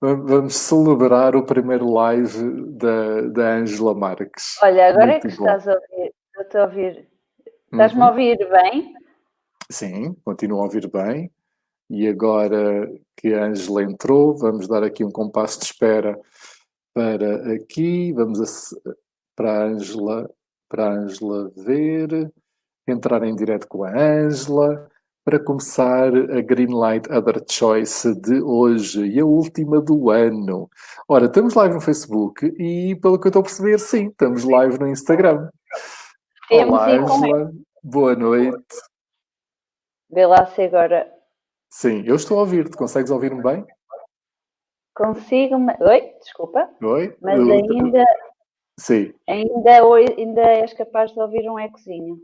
Vamos celebrar o primeiro live da, da Angela Marques. Olha, agora Muito é que bom. estás a ouvir. Eu estou a ouvir. Estás-me uhum. a ouvir bem? Sim, continuo a ouvir bem. E agora que a Angela entrou, vamos dar aqui um compasso de espera para aqui. Vamos a, para a Angela, para a Angela ver, entrar em direto com a Angela para começar a Greenlight Other Choice de hoje e a última do ano. Ora, estamos live no Facebook e, pelo que eu estou a perceber, sim, estamos live no Instagram. Olá, Angela. Boa noite. Vê lá se agora... Sim, eu estou a ouvir-te. Consegues ouvir-me bem? Consigo... Oi, desculpa. Oi. Mas eu... ainda... Sim. Ainda, ainda és capaz de ouvir um ecozinho.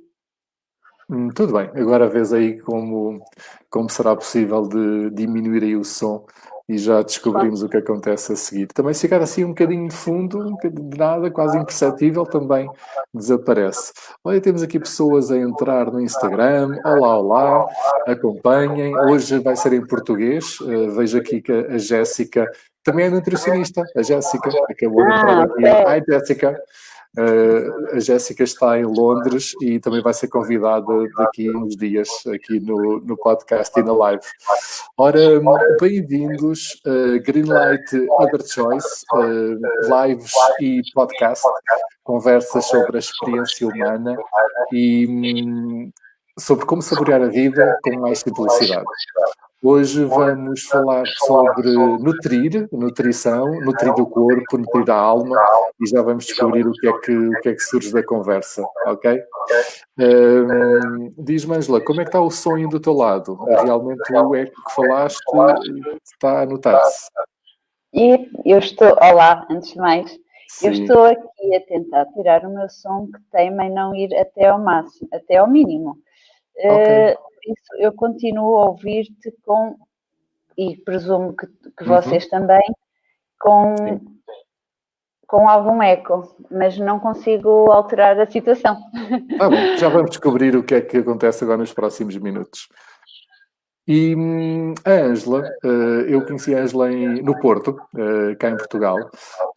Hum, tudo bem, agora vês aí como, como será possível de diminuir aí o som e já descobrimos o que acontece a seguir. Também se ficar assim um bocadinho de fundo, um bocadinho de nada, quase imperceptível, também desaparece. Olha, temos aqui pessoas a entrar no Instagram. Olá, olá, acompanhem. Hoje vai ser em português. Uh, vejo aqui que a Jéssica também é nutricionista. A Jéssica acabou de entrar ah, aqui. Ai, Jéssica. Uh, a Jéssica está em Londres e também vai ser convidada daqui uns dias aqui no, no podcast e na live. Ora, bem-vindos a Greenlight Other Choice, uh, lives e podcast, conversas sobre a experiência humana e um, sobre como saborear a vida com mais simplicidade. Hoje vamos falar sobre nutrir, nutrição, nutrir o corpo, nutrir a alma e já vamos descobrir o que é que, o que, é que surge da conversa, ok? Um, Diz-me, Angela, como é que está o sonho do teu lado? Realmente o eco que falaste está a notar-se? E eu estou, olá, antes de mais, Sim. eu estou aqui a tentar tirar o meu som que teima em não ir até ao máximo, até ao mínimo. Okay. Uh, isso eu continuo a ouvir-te com, e presumo que, que uhum. vocês também, com, com algum eco, mas não consigo alterar a situação. Ah, bom, já vamos descobrir o que é que acontece agora nos próximos minutos. E hum, a Ângela, eh, eu conheci a Ângela no Porto, eh, cá em Portugal,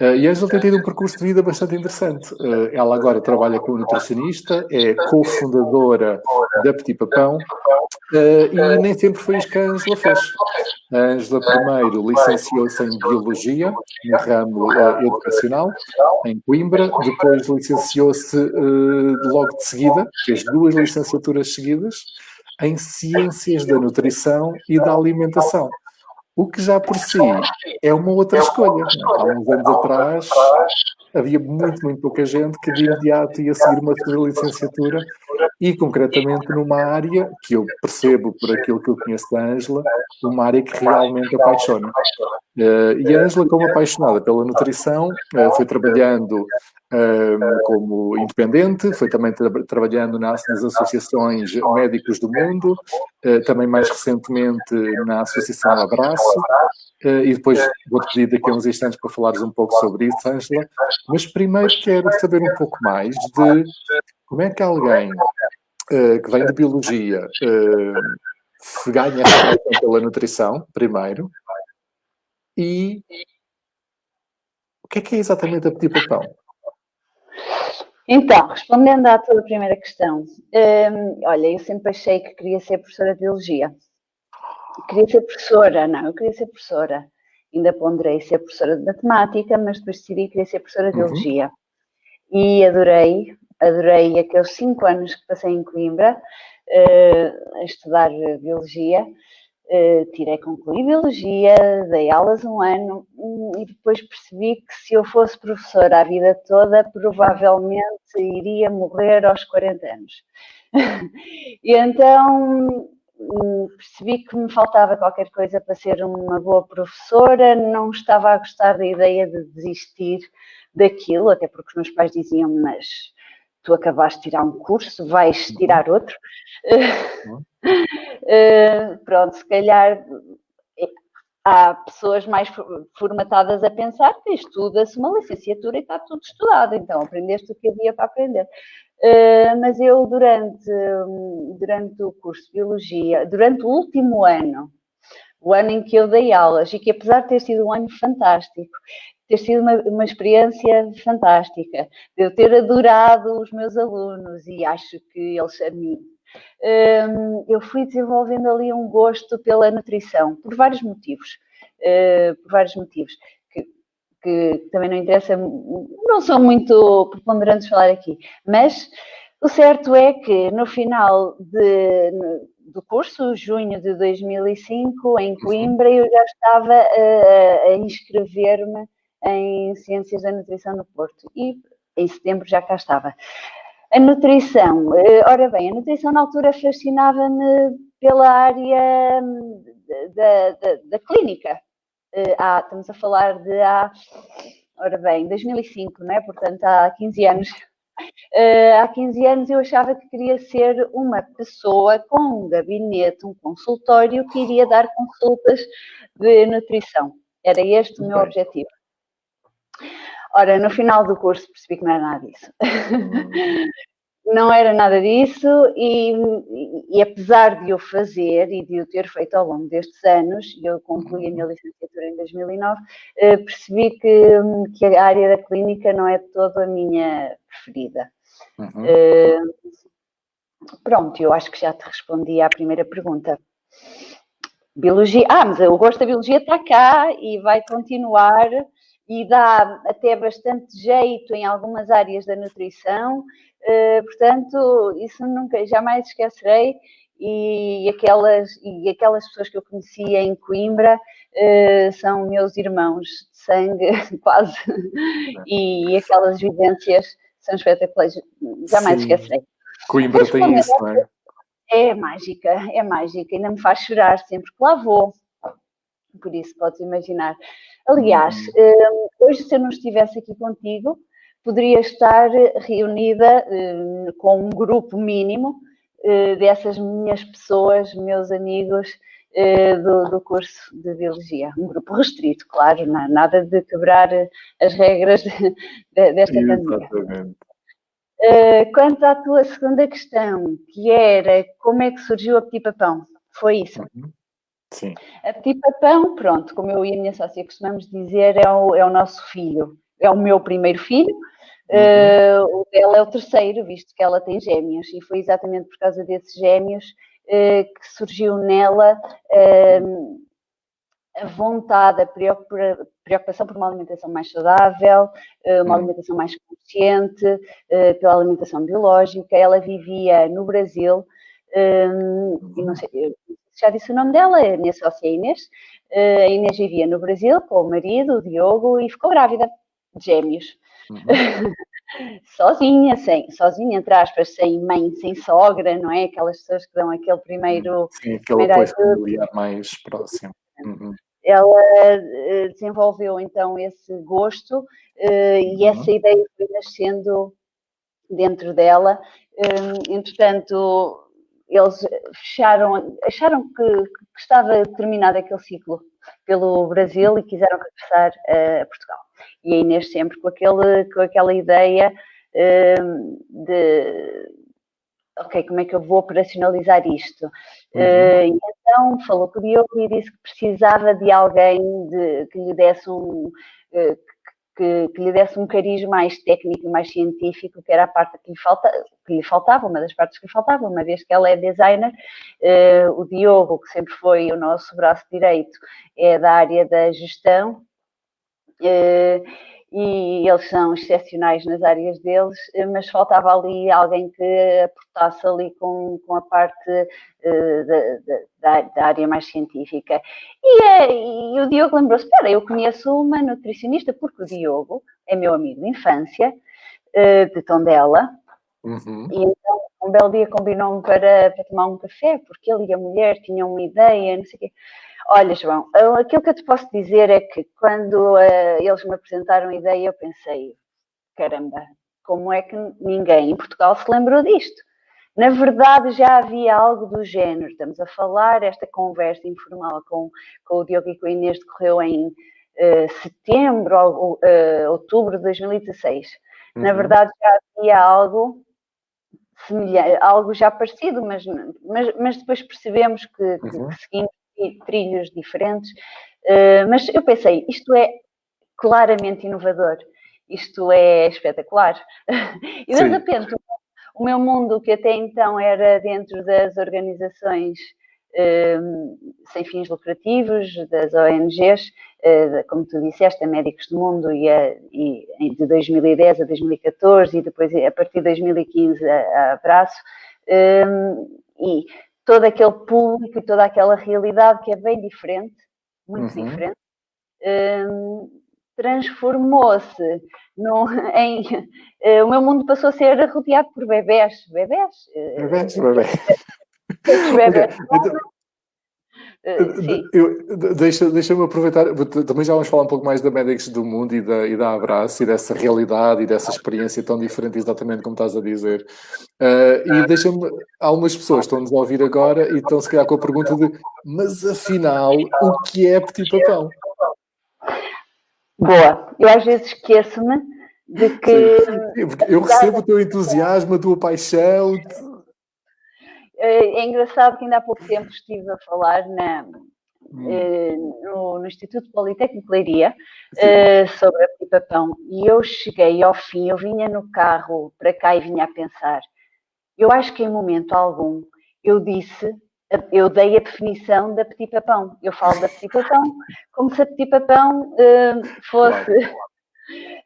eh, e a Ângela tem tido um percurso de vida bastante interessante. Ela agora trabalha como nutricionista, é cofundadora da Petit Papão, e nem sempre foi isso que a Ângela fez. A Ângela primeiro licenciou-se em Biologia, no ramo educacional, em Coimbra, depois licenciou-se logo de seguida, fez duas licenciaturas seguidas, em ciências da nutrição e da alimentação. O que já por si é uma outra escolha. Há uns anos atrás havia muito, muito pouca gente que de imediato ia seguir uma licenciatura e concretamente numa área que eu percebo por aquilo que eu conheço da Ângela, uma área que realmente apaixona. Uh, e a Ângela, como apaixonada pela nutrição, uh, foi trabalhando como independente, foi também tra trabalhando nas, nas, associações Médicos do Mundo, também mais recentemente na Associação Abraço, e depois vou-te pedir daqui a uns instantes para falares um pouco sobre isso, Ângela, mas primeiro quero saber um pouco mais de como é que alguém uh, que vem de biologia uh, ganha pela nutrição, primeiro, e o que é que é exatamente a petit papão? Então, respondendo à tua primeira questão, um, olha, eu sempre achei que queria ser professora de biologia. Queria ser professora, não, eu queria ser professora. Ainda ponderei ser professora de matemática, mas depois decidi que queria ser professora de uhum. biologia. E adorei, adorei aqueles cinco anos que passei em Coimbra uh, a estudar Biologia. Uh, tirei, concluí Biologia, dei aulas um ano hum, e depois percebi que se eu fosse professora a vida toda, provavelmente iria morrer aos 40 anos. e então hum, percebi que me faltava qualquer coisa para ser uma boa professora, não estava a gostar da ideia de desistir daquilo, até porque os meus pais diziam, mas tu acabaste de tirar um curso, vais uhum. tirar outro. Uh, pronto, se calhar eh, há pessoas mais formatadas a pensar que estuda-se uma licenciatura e está tudo estudado, então aprendeste o que havia para aprender. Uh, mas eu, durante, durante o curso de Biologia, durante o último ano, o ano em que eu dei aulas e que apesar de ter sido um ano fantástico, ter sido uma, uma experiência fantástica, de eu ter adorado os meus alunos e acho que eles a mim, eu fui desenvolvendo ali um gosto pela nutrição, por vários motivos. Uh, por vários motivos que também não interessa, não são muito preponderantes falar aqui, mas o certo é que no final de, do curso, junho de 2005, em Coimbra, eu já estava a, a inscrever-me em Ciências da Nutrição no Porto e em setembro já cá estava. A nutrição, eh, ora bem, a nutrição na altura fascinava-me pela área hum, da, da, da clínica, há, estamos a falar de há, ora bem, 2005, não é? Portanto, há 15 anos. Uh, há 15 anos eu achava que queria ser uma pessoa com um gabinete, um consultório que iria dar consultas de nutrição. Era este o meu objetivo. Ora, no final do curso percebi que não era nada disso. Hum. não era nada disso e, e, apesar de eu fazer e de eu ter feito ao longo destes anos, eu concluí a minha licenciatura em 2009, eh, percebi que, que a área da clínica não é toda a minha preferida. Uhum. Eh, pronto, eu acho que já te respondi à primeira pergunta. Biologia, ah, mas o gosto da biologia está cá e vai continuar e dá até bastante jeito em algumas áreas da nutrição, uh, portanto, isso nunca, jamais esquecerei. E aquelas, e aquelas pessoas que eu conhecia em Coimbra uh, são meus irmãos de sangue, quase, e aquelas vivências são espetaculares, jamais Sim. esquecerei. Coimbra Mas, tem isso, não é? É mágica, é mágica, ainda me faz chorar sempre que lá vou. Por isso, podes imaginar. Aliás, hum, hoje, se eu não estivesse aqui contigo, poderia estar reunida hum, com um grupo mínimo hum, dessas minhas pessoas, meus amigos do, do curso de Biologia. Um grupo restrito, claro, nada de quebrar as regras desta pandemia. Quanto à tua segunda questão, que era como é que surgiu a Petit Papão, foi isso? Uhum. Sim. A Petit Papão, pronto, como eu e a minha sócia costumamos dizer, é o, é o nosso filho. É o meu primeiro filho, uhum. uh, o dela é o terceiro, visto que ela tem gêmeos. E foi exatamente por causa desses gêmeos uh, que surgiu nela uh, a vontade, a preocupação por uma alimentação mais saudável, uma uhum. alimentação mais consciente, pela alimentação biológica. Ela vivia no Brasil, e não sei, já disse o nome dela, a minha sócia Inês. Uh, a Inês vivia no Brasil com o marido, o Diogo, e ficou grávida de gêmeos. Uhum. sozinha, sem, sozinha, entre aspas, sem mãe, sem sogra, não é? Aquelas pessoas que dão aquele primeiro. Sim, aquele apoio familiar mais próximo. Uhum. Ela uh, desenvolveu então esse gosto uh, e uhum. essa ideia foi nascendo dentro dela. Um, entretanto, eles fecharam, acharam que, que, estava terminado aquele ciclo pelo Brasil e quiseram regressar a Portugal. E a Inês sempre com, aquele, com aquela ideia uh, de ok, como é que eu vou operacionalizar isto? Uhum. Uh, então falou com o Diogo e disse que precisava de alguém de, que lhe desse um, uh, que, que, lhe desse um cariz mais técnico mais científico, que era a parte que lhe, falta, que lhe faltava, uma das partes que lhe faltava, uma vez que ela é designer. Uh, o Diogo, que sempre foi o nosso braço direito, é da área da gestão. Uh, e eles são excepcionais nas áreas deles, eh, mas faltava ali alguém que aportasse ali com, com a parte uh, da, da, área mais científica. E, é, e o Diogo lembrou-se, espera, eu conheço uma nutricionista, porque o Diogo é meu amigo de infância, uh, de Tondela, uhum. e então um belo dia combinou-me para, para tomar um café, porque ele e a mulher tinham uma ideia, não sei o quê. Olha, João, aquilo que eu te posso dizer é que quando uh, eles me apresentaram a ideia, eu pensei, caramba, como é que ninguém em Portugal se lembrou disto? Na verdade, já havia algo do género. Estamos a falar, esta conversa informal com, com o Diogo e com a Inês decorreu em uh, setembro ou uh, outubro de 2016. Uhum. Na verdade, já havia algo semelhante, algo já parecido, mas, mas, mas depois percebemos que, uhum. que seguimos trilhos diferentes, uh, mas eu pensei, isto é claramente inovador, isto é espetacular. e de repente, o meu mundo, que até então era dentro das organizações uh, sem fins lucrativos, das ONGs, uh, como tu disseste, a Médicos do Mundo, e, a, e, de 2010 a 2014, e depois a partir de 2015 a, a Abraço, e todo aquele público e toda aquela realidade que é bem diferente, muito uhum. diferente, um, transformou-se em. Uh, o meu mundo passou a ser rodeado por bebés. Bebés? Bebés, bebés. bebés. Eh, deixa-me deixa aproveitar, também já vamos falar um pouco mais da Medics do Mundo e da, e da Abraço e dessa realidade e dessa experiência tão diferente, exatamente como estás a dizer. Uh, e deixa-me, algumas pessoas estão-nos a ouvir agora e estão se calhar com a pergunta de mas afinal, o que é Petit Papão? Boa, eu às vezes esqueço-me de que. Sim, eu recebo o teu entusiasmo, a tua paixão. É, é engraçado que ainda há pouco tempo estive a falar na, hum. Eh, no, no, Instituto Politécnico de Leiria uh, sobre a Pipapão e eu cheguei ao fim, eu vinha no carro para cá e vinha a pensar. Eu acho que em momento algum eu disse, eu dei a definição da Petit Papão. Eu falo da Petit Papão como se a Petit Papão uh, fosse.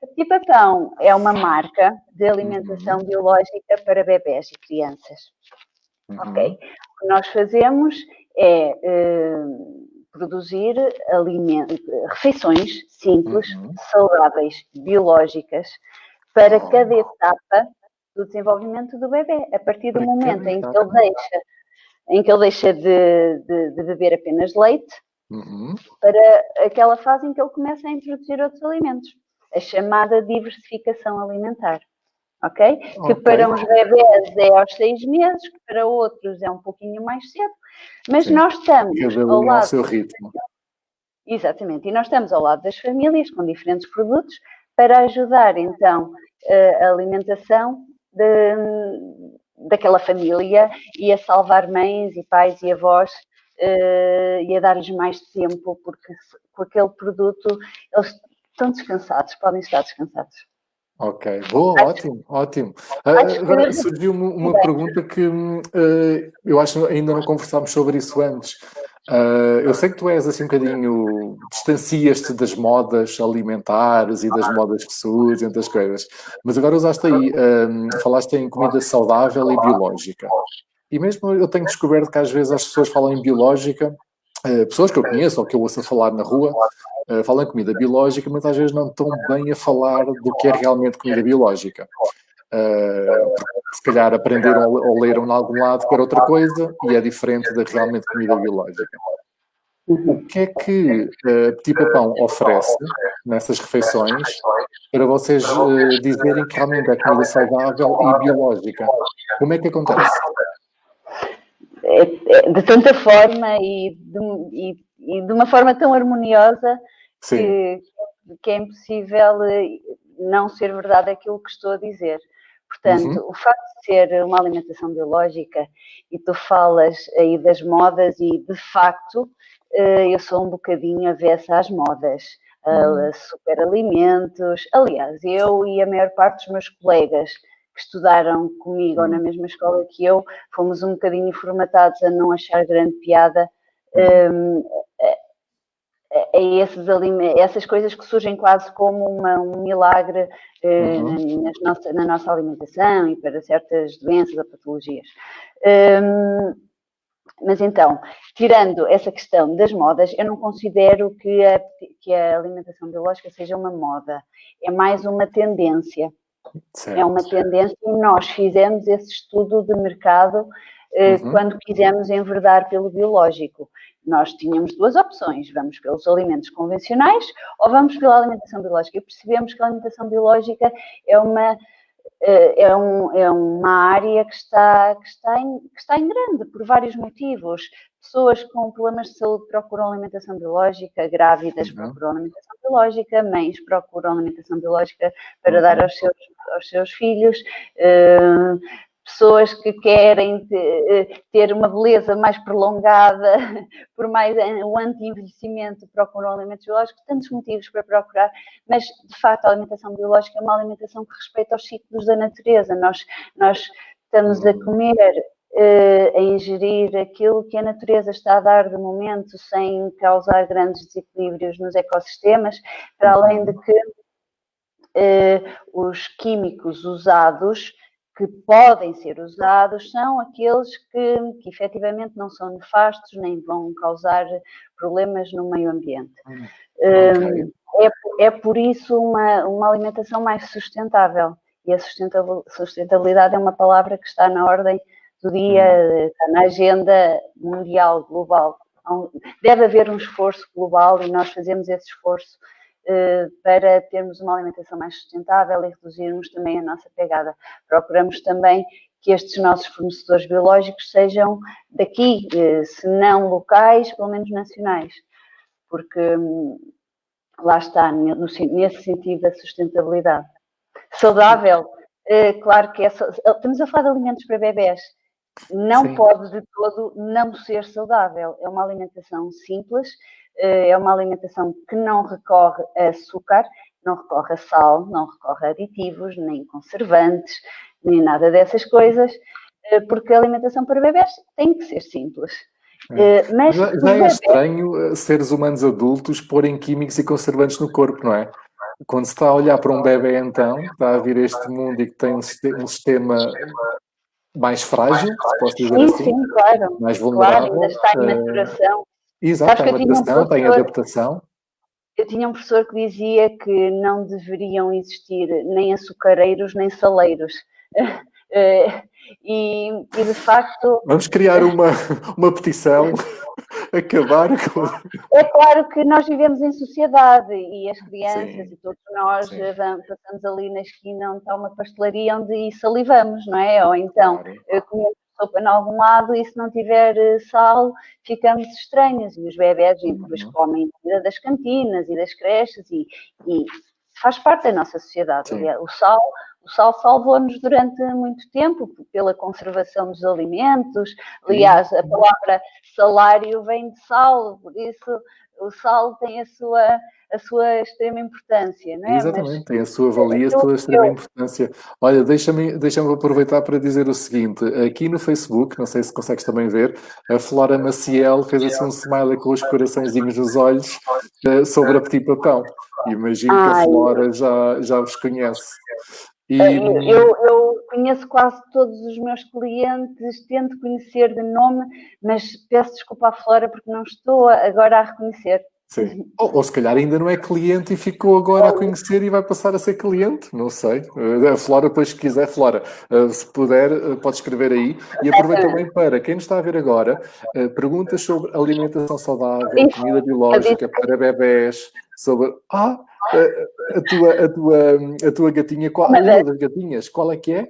A Petit Papão é uma marca de alimentação uhum. biológica para bebés e crianças. Uhum. Ok? O que nós fazemos é uh, produzir refeições simples, uhum. saudáveis, biológicas, para oh. cada etapa do desenvolvimento do bebê. A partir do para momento em que ele deixa, em que ele deixa de, de, de beber apenas leite, uhum. para aquela fase em que ele começa a introduzir outros alimentos. A chamada diversificação alimentar ok? Que para uns bebés é aos seis meses, que para outros é um pouquinho mais cedo, mas Sim. nós estamos Cada ao lado... seu ritmo. Exatamente, e nós estamos ao lado das famílias com diferentes produtos para ajudar então a alimentação de, daquela família e a salvar mães e pais e avós uh, e a dar-lhes mais tempo, porque com aquele produto eles estão descansados, podem estar descansados. Ok, boa, ótimo, ótimo. Uh, agora surgiu uma, uma pergunta que uh, eu acho que ainda não conversámos sobre isso antes. Uh, eu sei que tu és assim um bocadinho, distancias-te das modas alimentares e das modas que surgem, das coisas, mas agora usaste aí, falaste em comida saudável e biológica. E mesmo eu tenho descoberto que às vezes as pessoas falam em biológica, pessoas que eu conheço ou que eu ouço a falar na rua, uh, falam comida biológica, mas às vezes não estão bem a falar do que é realmente comida biológica. Uh, se calhar aprenderam ou leram em algum lado era outra coisa e é diferente da realmente comida biológica. O que é que uh, Petit Papão oferece nessas refeições para vocês uh, dizerem que realmente é comida saudável e biológica? Como é que acontece? É, é, de tanta forma e de, e, e de uma forma tão harmoniosa que, que, é impossível eh, não ser verdade aquilo que estou a dizer. Portanto, uhum. o facto de ser uma alimentação biológica e tu falas aí das modas e de facto eh, eu sou um bocadinho avessa às modas, uhum. superalimentos. Aliás, eu e a maior parte dos meus colegas que estudaram comigo ou na uhum. mesma escola que eu, fomos um bocadinho formatados a não achar grande piada um, uhum. a esses essas coisas que surgem quase como uma, um milagre eh, uhum. na, nossa, na, nossa, alimentação e para certas doenças ou patologias. Um, mas então, tirando essa questão das modas, eu não considero que a, que a alimentação biológica seja uma moda, é mais uma tendência. Certo. É uma tendência e nós fizemos esse estudo de mercado eh, uhum. quando quisemos enverdar pelo biológico. Nós tínhamos duas opções: vamos pelos alimentos convencionais ou vamos pela alimentação biológica. E percebemos que a alimentação biológica é uma eh, é, um, é, uma área que está, que, está em, que está em grande, por vários motivos. Pessoas com problemas de saúde procuram alimentação biológica, grávidas uhum. procuram alimentação biológica, mães procuram alimentação biológica para uhum. dar aos seus, aos seus filhos. Uh, pessoas que querem ter uma beleza mais prolongada, por mais o anti-envelhecimento, procuram alimentos biológicos, tantos motivos para procurar, mas de facto a alimentação biológica é uma alimentação que respeita os ciclos da natureza. Nós, nós estamos a comer a ingerir aquilo que a natureza está a dar de momento sem causar grandes desequilíbrios nos ecossistemas, para além de que os químicos usados que podem ser usados são aqueles que, que efetivamente não são nefastos nem vão causar problemas no meio ambiente. Hum, okay. é, é por isso uma, uma alimentação mais sustentável. E a sustentabilidade é uma palavra que está na ordem do dia, está na agenda mundial, global. Deve haver um esforço global e nós fazemos esse esforço eh, para termos uma alimentação mais sustentável e reduzirmos também a nossa pegada. Procuramos também que estes nossos fornecedores biológicos sejam daqui, eh, se não locais, pelo menos nacionais, porque hum, lá está, nesse sentido da sustentabilidade. Saudável, eh, claro que é. Estamos a falar de alimentos para bebés. Não Sim. pode de todo não ser saudável. É uma alimentação simples, eh, é uma alimentação que não recorre a açúcar, não recorre a sal, não recorre a aditivos, nem conservantes, nem nada dessas coisas, eh, porque a alimentação para bebés tem que ser simples. É. Eh, mas já, já é estranho seres humanos adultos porem químicos e conservantes no corpo, não é? Quando se está a olhar para um bebê, então, está a vir este mundo e que tem um sistema mais frágil, se posso dizer sim, assim, sim, claro, mais vulnerável. Claro, ainda está em maturação. Exato, tem adaptação, um tem adaptação. Eu tinha um professor que dizia que não deveriam existir nem açucareiros nem saleiros. Eh, e, e, de facto. Vamos criar uma, uma petição, acabar com. É claro que nós vivemos em sociedade e as crianças Sim. e todos nós passamos ali na esquina onde está uma pastelaria onde salivamos, não é? Ou então claro. Eh, comemos sopa em algum lado e se não tiver eh, sal ficamos estranhos. E os bebés uhum. depois comem comida das cantinas e das creches e, e faz parte da nossa sociedade. Sim. O sal, o sal salvou-nos durante muito tempo pela conservação dos alimentos. Aliás, a palavra salário vem de sal, por isso o sal tem a sua a sua extrema importância, não é? Exatamente, Mas, tem a sua valia, a sua extrema importância. Olha, deixa-me deixa aproveitar para dizer o seguinte, aqui no Facebook, não sei se consegues também ver, a Flora Maciel fez assim um smiley com os coraçõezinhos nos olhos uh, sobre a Petit Papão. Imagino Ai. que a Flora já, já vos conhece. E... Eh, eu, eu, conheço quase todos os meus clientes, tento conhecer de nome, mas peço desculpa à Flora porque não estou agora a reconhecer. Sim. Ou, ou, se calhar ainda não é cliente e ficou agora a conhecer e vai passar a ser cliente, não sei. Eh, a Flora, depois, se quiser, Flora, eh, se puder, eh, pode escrever aí. E aproveita também para quem nos está a ver agora, perguntas sobre alimentação saudável, comida biológica para bebés, sobre. Ah, a tua, a tua, a tua gatinha, qual, uma das gatinhas, qual é que é?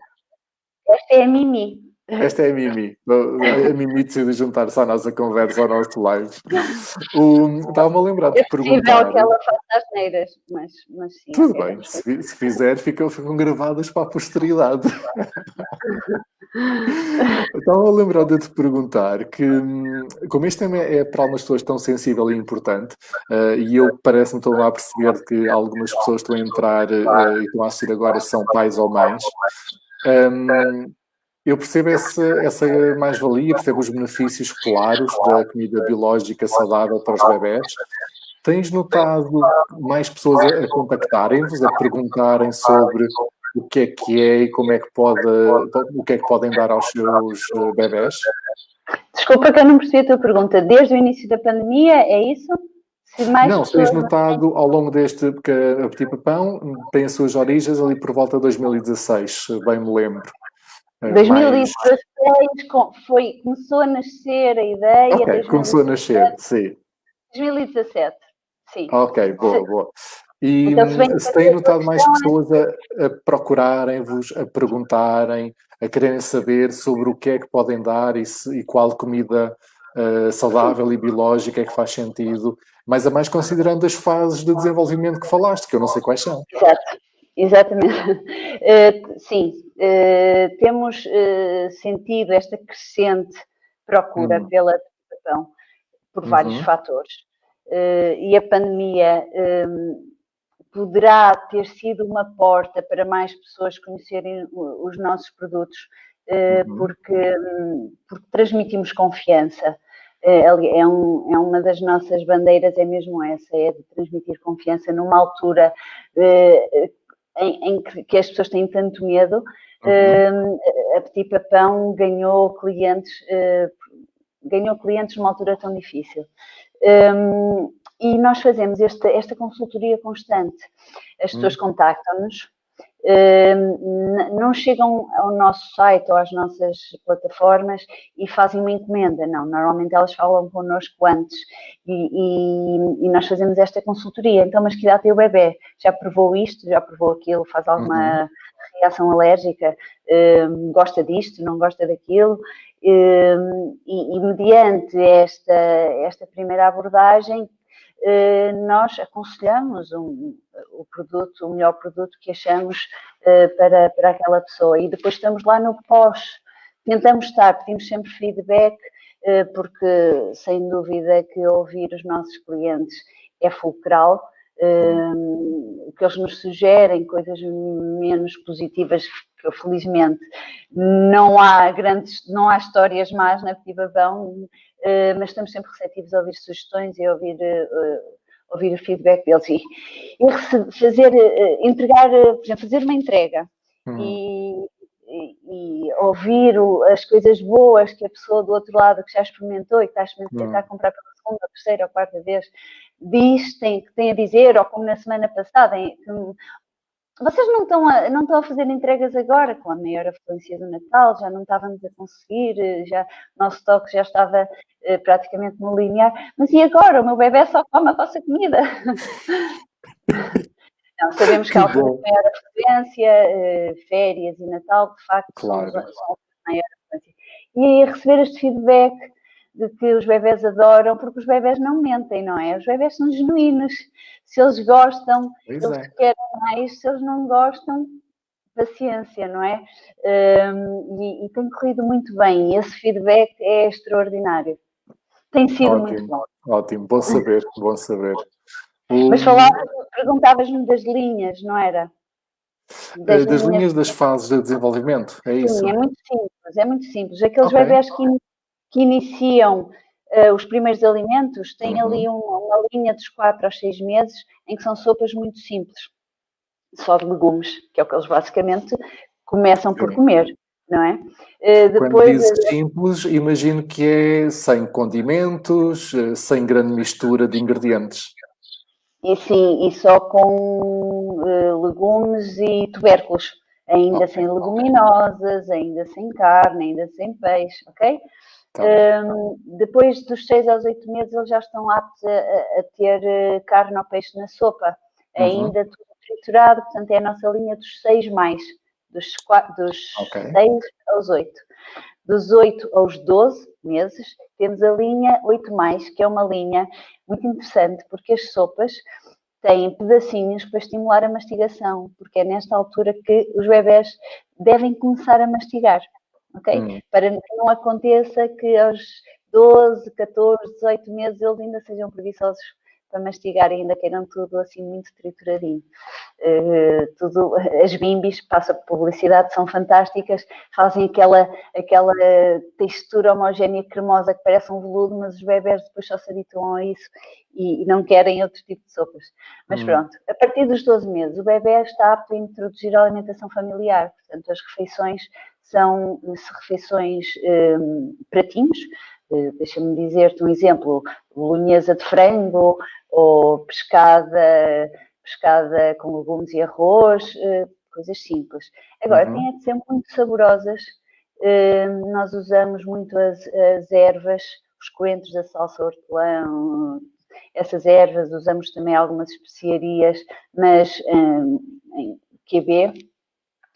Esta é a Mimi. Esta é a Mimi. A Mimi decide juntar-se à nossa conversa, ao nosso live. Estava-me a lembrar de perguntar. É que ela faça as neiras, mas, mas sim. Tudo bem, se, se, fizer, ficam, ficam gravadas para a posteridade. Estava a lembrar de te perguntar que, como este tema é para algumas pessoas tão sensível e importante, uh, e eu parece-me estou a perceber que algumas pessoas estão a entrar uh, e estão a assistir agora são pais ou mães. Um, eu percebo essa, essa mais-valia, percebo os benefícios claros da comida biológica saudável para os bebés. Tens notado mais pessoas a contactarem-vos, a perguntarem sobre o que é que é e como é que pode, o que é que podem dar aos seus bebés? Desculpa que eu não percebi a tua pergunta. Desde o início da pandemia, é isso? Se não, se tens notado ao longo deste, porque a Petit Papão tem as suas origens ali por volta de 2016, bem me lembro. 2016 mais... foi, começou a nascer a ideia. Ok, 2017, começou a nascer, sim. 2017, sim. Ok, boa, boa. E então, se, se têm notado mais pessoas a, a procurarem-vos, a perguntarem, a quererem saber sobre o que é que podem dar e, se, e qual comida uh, saudável e biológica é que faz sentido, mas a mais considerando as fases de desenvolvimento que falaste, que eu não sei quais são. Exato. Exatamente. Uh, sim, Uh, temos uh, sentido esta crescente procura uhum. pela educação por vários uhum. fatores. Uh, e a pandemia um, poderá ter sido uma porta para mais pessoas conhecerem os nossos produtos, uhum. porque, um, porque transmitimos confiança. É, um, é, uma das nossas bandeiras, é mesmo essa, é de transmitir confiança numa altura em, em que, que, as pessoas têm tanto medo. Uhum. a Petit Papão ganhou clientes, ganhou clientes numa altura tão difícil. Um, e nós fazemos esta, esta consultoria constante. As pessoas hum. contactam-nos, não chegam ao nosso site ou às nossas plataformas e fazem uma encomenda, não. Normalmente elas falam connosco antes e, e, e nós fazemos esta consultoria. Então, mas que idade tem o bebê? Já provou isto? Já provou aquilo? Faz alguma uhum. reação alérgica? Gosta disto? Não gosta daquilo? E, e, mediante esta, esta primeira abordagem, nós aconselhamos um, o produto, o melhor produto que achamos eh, para, para aquela pessoa. E depois estamos lá no pós, tentamos estar, pedimos sempre feedback, eh, porque sem dúvida que ouvir os nossos clientes é fulcral. o que eles nos sugerem, coisas menos positivas que felizmente não há grandes, não há histórias más na Pivavão, eh, mas estamos sempre receptivos a ouvir sugestões e a ouvir, eh, ouvir o feedback deles e, e fazer, eh, entregar, por exemplo, fazer uma entrega uhum. e, e, ouvir as coisas boas que a pessoa do outro lado que já experimentou e que está a, experimentar, uhum. está a comprar pela segunda, terceira ou quarta vez diz, tem, tem a dizer, ou como na semana passada, em, vocês não estão, a, não estão a fazer entregas agora, com a maior afluência do Natal, já não estávamos a conseguir, eh, já, o nosso toque já estava eh, praticamente no linear, mas e agora? O meu bebê só come a vossa comida. não, sabemos que, que há de maior afluência, eh, férias e Natal, de facto, claro. são, são maior afluência. E receber este feedback de que os bebés adoram, porque os bebés não mentem, não é? Os bebés são genuínos. Se eles gostam, pois eles é. querem mais. Se eles não gostam, paciência, não é? Um, e, e, tem corrido muito bem. E esse feedback é extraordinário. Tem sido ótimo, muito bom. Ótimo, bom saber, bom saber. Mas perguntavas-me das linhas, não era? Das, das linhas, linhas das fases de desenvolvimento, é isso? Sim, é muito simples, é muito simples. Aqueles okay. bebés que que iniciam uh, os primeiros alimentos têm uhum. ali uma, uma, linha dos 4 aos 6 meses em que são sopas muito simples, só de legumes, que é o que eles basicamente começam por comer. Não é? Uh, depois, Quando dizes simples, imagino que é sem condimentos, eh, sem grande mistura de ingredientes. E sim, e só com uh, legumes e tubérculos, ainda okay. sem leguminosas, ainda sem carne, ainda sem peixe, ok? Tá um, depois dos 6 aos 8 meses, eles já estão aptos a, a ter eh, carne ou peixe na sopa, uhum. ainda tudo triturado, portanto é a nossa linha dos 6 mais, dos, 4, dos okay. 6 aos 8. Dos 8 aos 12 meses, temos a linha 8 mais, que é uma linha muito interessante, porque as sopas têm pedacinhos para estimular a mastigação, porque é nesta altura que os bebés devem começar a mastigar ok? Hum. Para que não aconteça que aos 12, 14, 18 meses eles ainda sejam preguiçosos para mastigar e ainda queiram tudo assim muito trituradinho. Uh, tudo, as bimbis, passa por publicidade, são fantásticas, fazem aquela, aquela textura homogénea cremosa que parece um veludo, mas os bebés depois só se habituam a isso e, e não querem outro tipo de sopas. Mas hum. pronto, a partir dos 12 meses, o bebê está apto a introduzir a alimentação familiar, portanto as refeições são refeições um, pratinhos, uh, deixa-me dizer-te um exemplo, bolonhesa de frango ou pescada, pescada com legumes e arroz, uh, coisas simples. Agora, uhum. têm de ser muito saborosas, uh, nós usamos muito as, as ervas, os coentros da salsa hortelã, essas ervas, usamos também algumas especiarias, mas um, em QB, eh,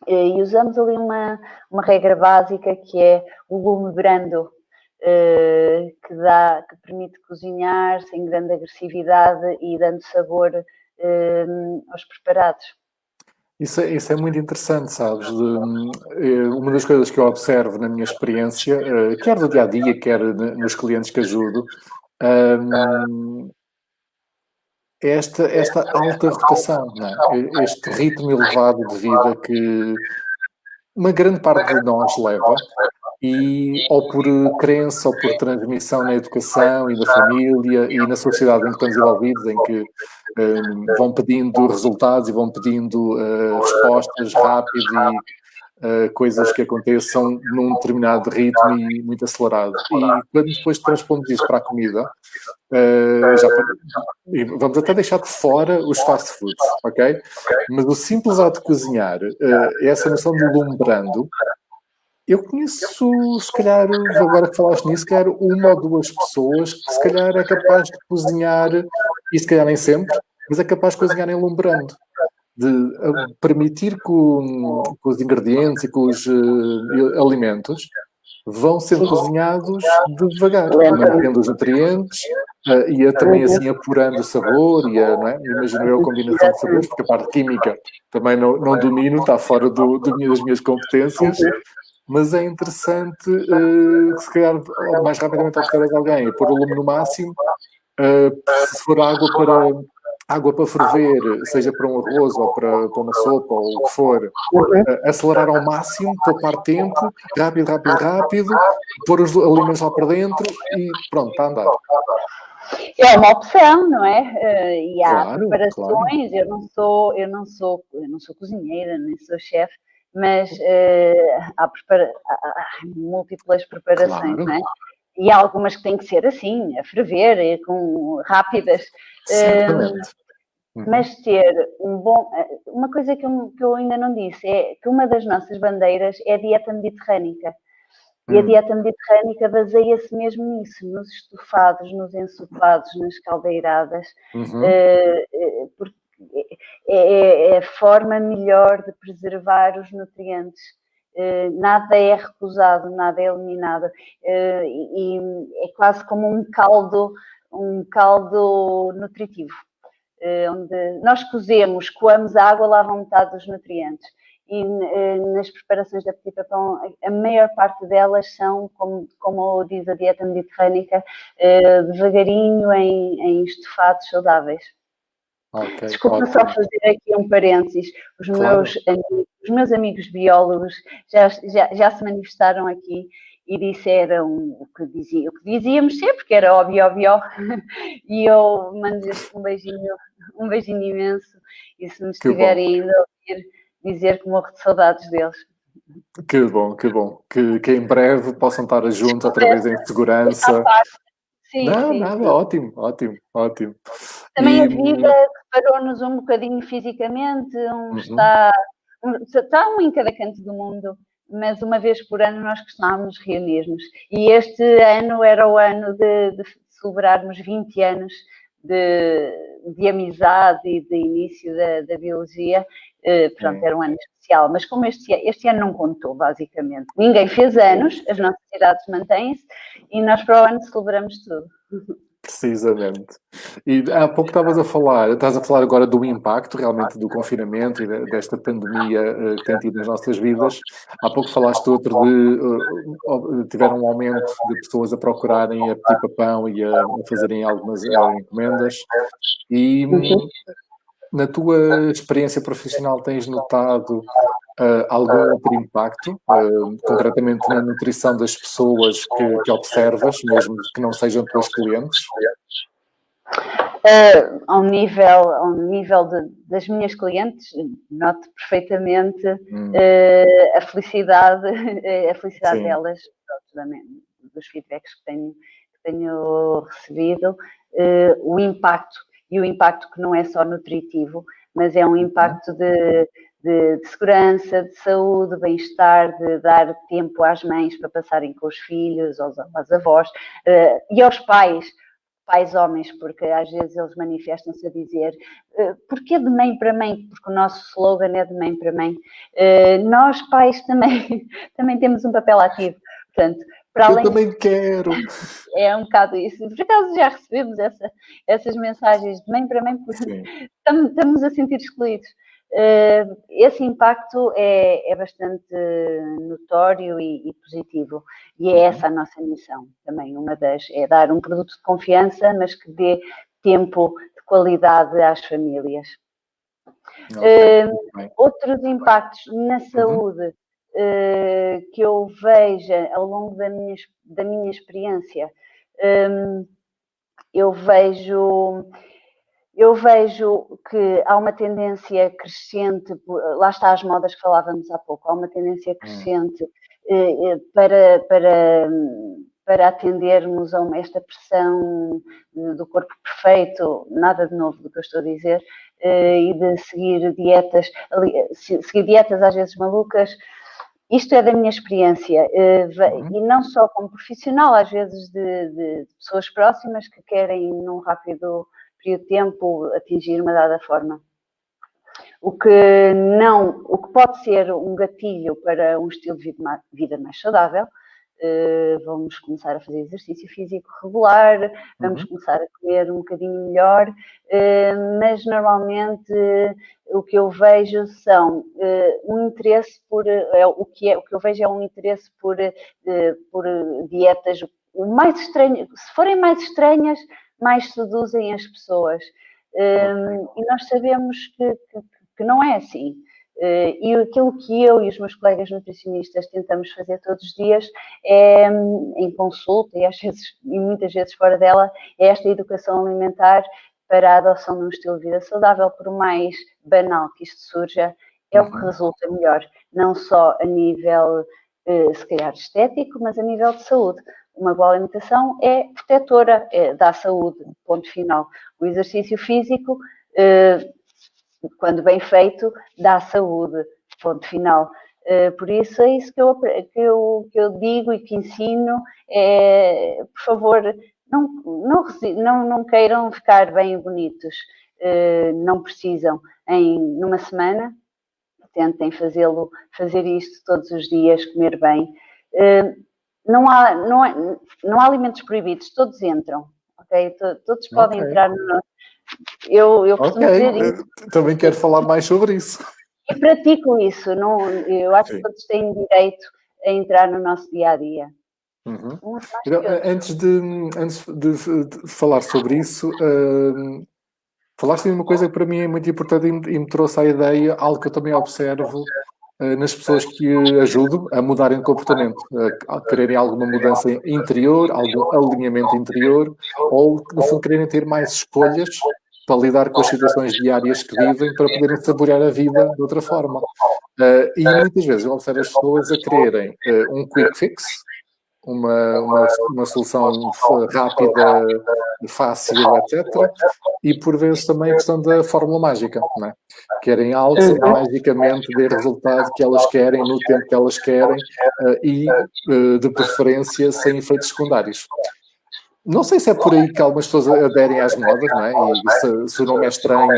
e usamos ali uma, uma regra básica que é o lume brando, eh, que, dá, que permite cozinhar sem grande agressividade e dando sabor eh, aos preparados. Isso é, isso é muito interessante, sabes? Eh, uma das coisas que eu observo na minha experiência, eh, quer do dia a dia, quer nos clientes que ajudo, um, esta, esta alta rotação, é? este ritmo elevado de vida que uma grande parte de nós leva, e ou por crença ou por transmissão na educação e na família e na sociedade em que estamos envolvidos, em que um, vão pedindo resultados e vão pedindo uh, respostas rápidas e uh, coisas que aconteçam num determinado ritmo e muito acelerado. E quando depois transpondo isso para a comida, uh, já, vamos até deixar de fora os fast foods, ok? Mas o simples ato de cozinhar, essa noção de lumbrando, eu conheço, se calhar, agora que falaste nisso, se calhar uma ou duas pessoas que se calhar é capaz de cozinhar, e se calhar nem sempre, mas é capaz de cozinhar enlumbrando. De permitir que, o, que os ingredientes e que os uh, alimentos vão ser cozinhados devagar, mantendo os nutrientes uh, e a, também assim apurando o sabor e a, não é? imagino eu a combinação de sabores, porque a parte química também não, não domino, está fora do, do, das minhas competências, mas é interessante uh, que se calhar mais rapidamente oferecer a alguém pôr o lume no máximo, uh, se for água para água para ferver, seja para um arroz ou para, para uma sopa ou o que for, acelerar ao máximo, poupar tempo, rápido, rápido, rápido, pôr os alimentos lá para dentro e pronto, está a andar. É uma opção, não é? Uh, e há claro, preparações, claro. eu não sou, eu não sou, eu não sou cozinheira, nem sou chefe, mas uh, há, prepara há, múltiplas preparações, claro. não é? E há algumas que têm que ser assim, a ferver, com rápidas. Uh, mas ter um bom. Uma coisa que eu, que eu, ainda não disse é que uma das nossas bandeiras é a dieta mediterrânica. E a hum. dieta mediterrânica baseia-se mesmo nisso, nos estofados, nos ensopados, nas caldeiradas, uhum. uh, porque é, é, a forma melhor de preservar os nutrientes. Eh, nada é recusado, nada é eliminado. Eh, e é quase como um caldo, um caldo nutritivo. Eh, onde nós cozemos, coamos a água, lavam metade dos nutrientes. E nas preparações da Petit Papão, a maior parte delas são, como, como diz a dieta mediterrânica, devagarinho em, em estofados saudáveis. Okay, Desculpa ótimo. só fazer aqui um parênteses. Os, claro. meus, amigos, os meus amigos biólogos já, já, já se manifestaram aqui e disseram o que, dizia, o que dizíamos sempre, que era óbvio, óbvio, e eu mando-lhes um beijinho, um beijinho imenso, e se me estiverem ainda a ouvir, dizer que morro de saudades deles. Que bom, que bom. Que, que em breve possam estar juntos outra vez em segurança. Sim, não, sim, nada, sim. ótimo, ótimo, ótimo. Também e... a vida separou-nos um bocadinho fisicamente, um uhum. está, um, está um em cada canto do mundo, mas uma vez por ano nós costumávamos reunir-nos. E este ano era o ano de, de celebrarmos 20 anos de, de, amizade e de início da, da biologia. Uh, pronto, era um ano especial, mas como este, este ano não contou, basicamente. Ninguém fez anos, as nossas idades mantêm-se e nós para o ano celebramos tudo. Precisamente. E há pouco estavas a falar, estás a falar agora do impacto realmente do confinamento e desta pandemia eh, que tem tido nas nossas vidas. Há pouco falaste outro de uh, tiveram um aumento de pessoas a procurarem a pedir papão e a, fazerem algumas encomendas. E uhum. na tua experiência profissional tens notado uh, algum outro impacto, uh, concretamente na nutrição das pessoas que, que, observas, mesmo que não sejam teus clientes? Uh, ao nível, ao nível de, das minhas clientes, noto perfeitamente hum. uh, a felicidade, a felicidade Sim. delas, dos feedbacks que tenho, que tenho recebido, uh, o impacto, e o impacto que não é só nutritivo, mas é um uhum. impacto de, de, de segurança, de saúde, bem-estar, de dar tempo às mães para passarem com os filhos, aos, aos avós uh, e aos pais, pais homens, porque às vezes eles manifestam-se a dizer uh, porquê de mãe para mãe? Porque o nosso slogan é de mãe para mãe. Uh, nós, pais, também, também temos um papel ativo. Portanto, para além... Eu também quero. É um bocado isso. Por acaso já recebemos essa, essas mensagens de mãe para mãe, porque estamos a sentir excluídos. Uh, esse impacto é, é bastante notório e, e, positivo. E é uhum. essa a nossa missão também. Uma das é dar um produto de confiança, mas que dê tempo de qualidade às famílias. Okay. Uh, outros impactos na uhum. saúde uh, que eu vejo ao longo da minha, da minha experiência, um, eu vejo eu vejo que há uma tendência crescente, lá está as modas que falávamos há pouco, há uma tendência hum. crescente hum. para, para, para atendermos a esta pressão do corpo perfeito, nada de novo do que eu estou a dizer, eh, e de seguir dietas, seguir dietas às vezes malucas. Isto é da minha experiência, uhum. e não só como profissional, às vezes de, de pessoas próximas que querem num rápido período de tempo atingir uma dada forma. O que não, o que pode ser um gatilho para um estilo de vida mais saudável, Uh, vamos começar a fazer exercício físico regular, vamos uhum. começar a comer um bocadinho melhor, uh, mas normalmente o que eu vejo são um interesse por é, o que é o que eu vejo é um interesse por por dietas o mais estranho, se forem mais estranhas, mais seduzem as pessoas. Um, e nós sabemos que, que, que não é assim. Uh, e aquilo que eu e os meus colegas nutricionistas tentamos fazer todos os dias é, em consulta e às vezes e muitas vezes fora dela, é esta educação alimentar para a adoção de um estilo de vida saudável, por mais banal que isto surja, é o que resulta melhor, não só a nível, uh, se calhar, estético, mas a nível de saúde uma boa alimentação é protetora, é, dá saúde, ponto final. O exercício físico, eh, quando bem feito, dá saúde, ponto final. Eh, por isso é isso que eu, que eu, que eu digo e que ensino, é, por favor, não, não, não, não queiram ficar bem bonitos, eh, não precisam em numa semana, tentem fazê-lo, fazer isto todos os dias, comer bem não há, não, há, não há alimentos proibidos, todos entram, ok? Todos podem okay. entrar no nosso. Eu, eu costumo okay. dizer isso. Também quero falar mais sobre isso. E pratico isso, não, eu acho Sim. que todos têm direito a entrar no nosso dia a dia. Uhum. Então, antes, de, antes de, falar sobre isso, uh, falaste de uma coisa que para mim é muito importante e me, e me trouxe a ideia, algo que eu também observo nas pessoas que ajudam a mudarem de comportamento, a quererem alguma mudança interior, algum alinhamento interior, ou, no fundo, quererem ter mais escolhas para lidar com as situações diárias que vivem, para poderem saborear a vida de outra forma. Uh, e muitas vezes eu observo as pessoas a quererem uh, um quick fix, uma, uma, uma solução rápida, fácil, etc. E por vezes também a questão da fórmula mágica, não é? Querem algo que magicamente dê resultado que elas querem, no tempo que elas querem uh, e, uh, de preferência, sem efeitos secundários. Não sei se é por aí que algumas pessoas aderem às modas, não é? E se, se o nome é estranho,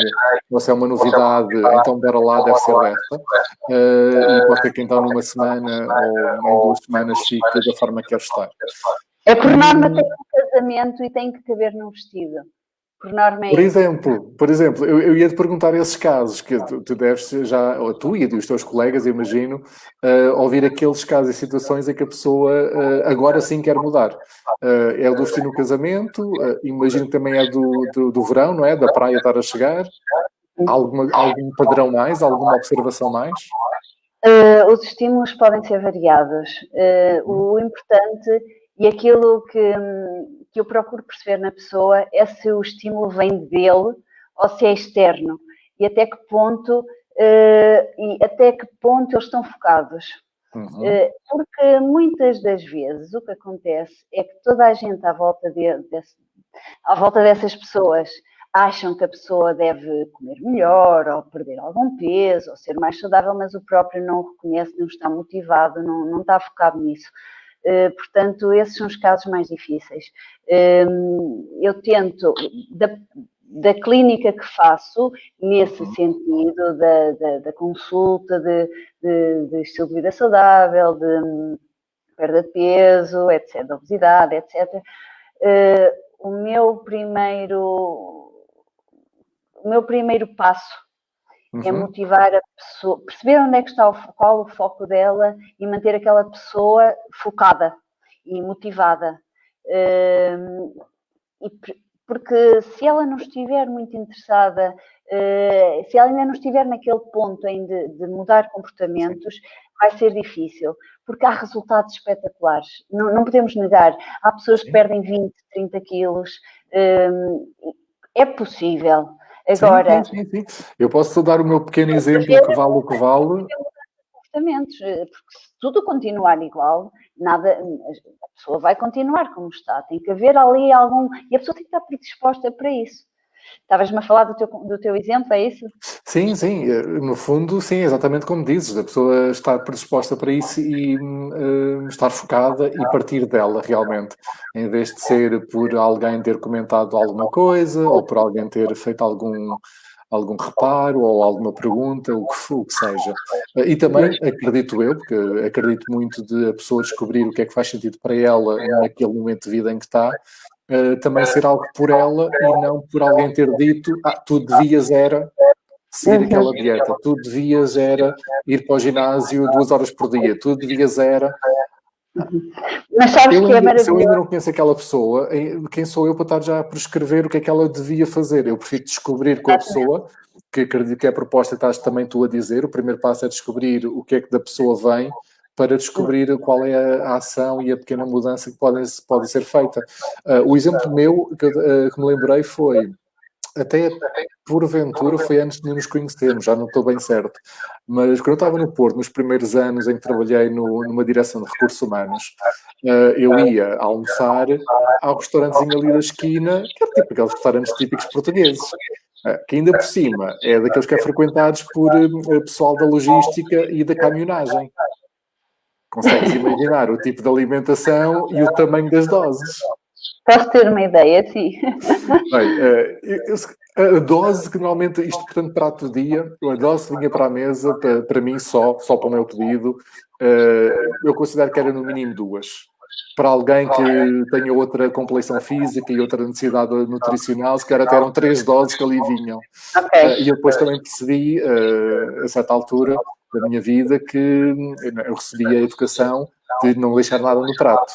ou se é uma novidade, então bora lá, deve ser esta. Uh, e pode ter que então numa semana ou em duas semanas fique da forma que quer estar. É por norma tem um casamento e tem que caber num vestido. Por norma é Por exemplo, por exemplo eu, eu ia te perguntar esses casos, que tu, tu deves já, ou tu e os teus colegas, imagino, uh, ouvir aqueles casos e situações em que a pessoa uh, agora sim quer mudar. Uh, é o do destino no casamento, imagino que também é do, do, do, verão, não é? Da praia estar a chegar. Alguma, algum padrão mais, alguma observação mais? os estímulos podem ser variados. o importante e aquilo que, que eu procuro perceber na pessoa é se o estímulo vem dele ou se é externo e até que ponto uh, e até que ponto eles estão focados. Uhum. Uh, porque muitas das vezes o que acontece é que toda a gente à volta, de, desse, à volta dessas pessoas acham que a pessoa deve comer melhor, ou perder algum peso, ou ser mais saudável, mas o próprio não o reconhece, não está motivado, não, não está focado nisso. Eh, portanto, esses são os casos mais difíceis. Ehm, eu tento, da, da clínica que faço, nesse uhum. sentido, da, da, da consulta de, de, de, estilo de vida saudável, de hum, perda de peso, etc., de obesidade, etc., eh, o meu primeiro, o meu primeiro passo uhum. É motivar a pessoa, perceber onde é que está o, qual o foco dela e manter aquela pessoa focada e motivada. Uh, e, porque se ela não estiver muito interessada, uh, se ela ainda não estiver naquele ponto em de, de mudar comportamentos, vai ser difícil, porque há resultados espetaculares, não, não podemos negar. Há pessoas que perdem 20, 30 quilos, uh, é possível. Agora, sim, sim, sim, Eu posso dar o meu pequeno exemplo que vale o que vale. Comportamentos, eh, porque se tudo continuar igual, nada, a pessoa vai continuar como está. Tem que haver ali algum. E a pessoa tem que estar predisposta para isso. Estavas-me a falar do teu, do teu exemplo, é isso? Sim, sim. Eh, no fundo, sim, exatamente como dizes. A pessoa estar predisposta para isso e uh, estar focada e partir dela realmente. Em vez de ser por alguém ter comentado alguma coisa ou por alguém ter feito algum algum reparo ou alguma pergunta, o que, o que seja. E também acredito eu, porque acredito muito de a pessoa descobrir o que é que faz sentido para ela naquele momento de vida em que está, uh, também ser algo por ela e não por alguém ter dito, ah, tu devias era seguir aquela dieta, tu devias era ir para o ginásio duas horas por dia, tu devias era... Mas sabes eu, que é maravilhoso. Se eu ainda não conheço aquela pessoa, quem sou eu para estar já a prescrever o que é que ela devia fazer? Eu prefiro descobrir com a pessoa, que acredito que é a proposta que estás também tu a dizer, o primeiro passo é descobrir o que é que da pessoa vem, para descobrir qual é a, ação e a pequena mudança que pode, pode ser feita. Uh, o exemplo meu que, uh, que, me lembrei foi, até porventura foi antes de nos conhecermos, já não estou bem certo, mas quando eu estava no Porto, nos primeiros anos em que trabalhei no, numa direção de recursos humanos, uh, eu ia almoçar ao restaurantezinho ali da esquina, que é tipo aqueles restaurantes típicos portugueses que ainda por cima é daqueles que é frequentados por pessoal da logística e da caminhonagem. Consegues imaginar o tipo de alimentação e o tamanho das doses. Posso ter uma ideia, sim. Bem, eh, a dose que normalmente, isto portanto prato do dia, a dose que vinha para a mesa, para, para mim só, só para o meu pedido, eh, eu considero que era no mínimo duas. Para alguém que tenha outra complexão física e outra necessidade nutricional, se calhar até eram três doses que ali vinham. Okay. Eh, e eu depois também percebi, a certa altura, da minha vida que eu recebi a educação de não deixar nada no prato.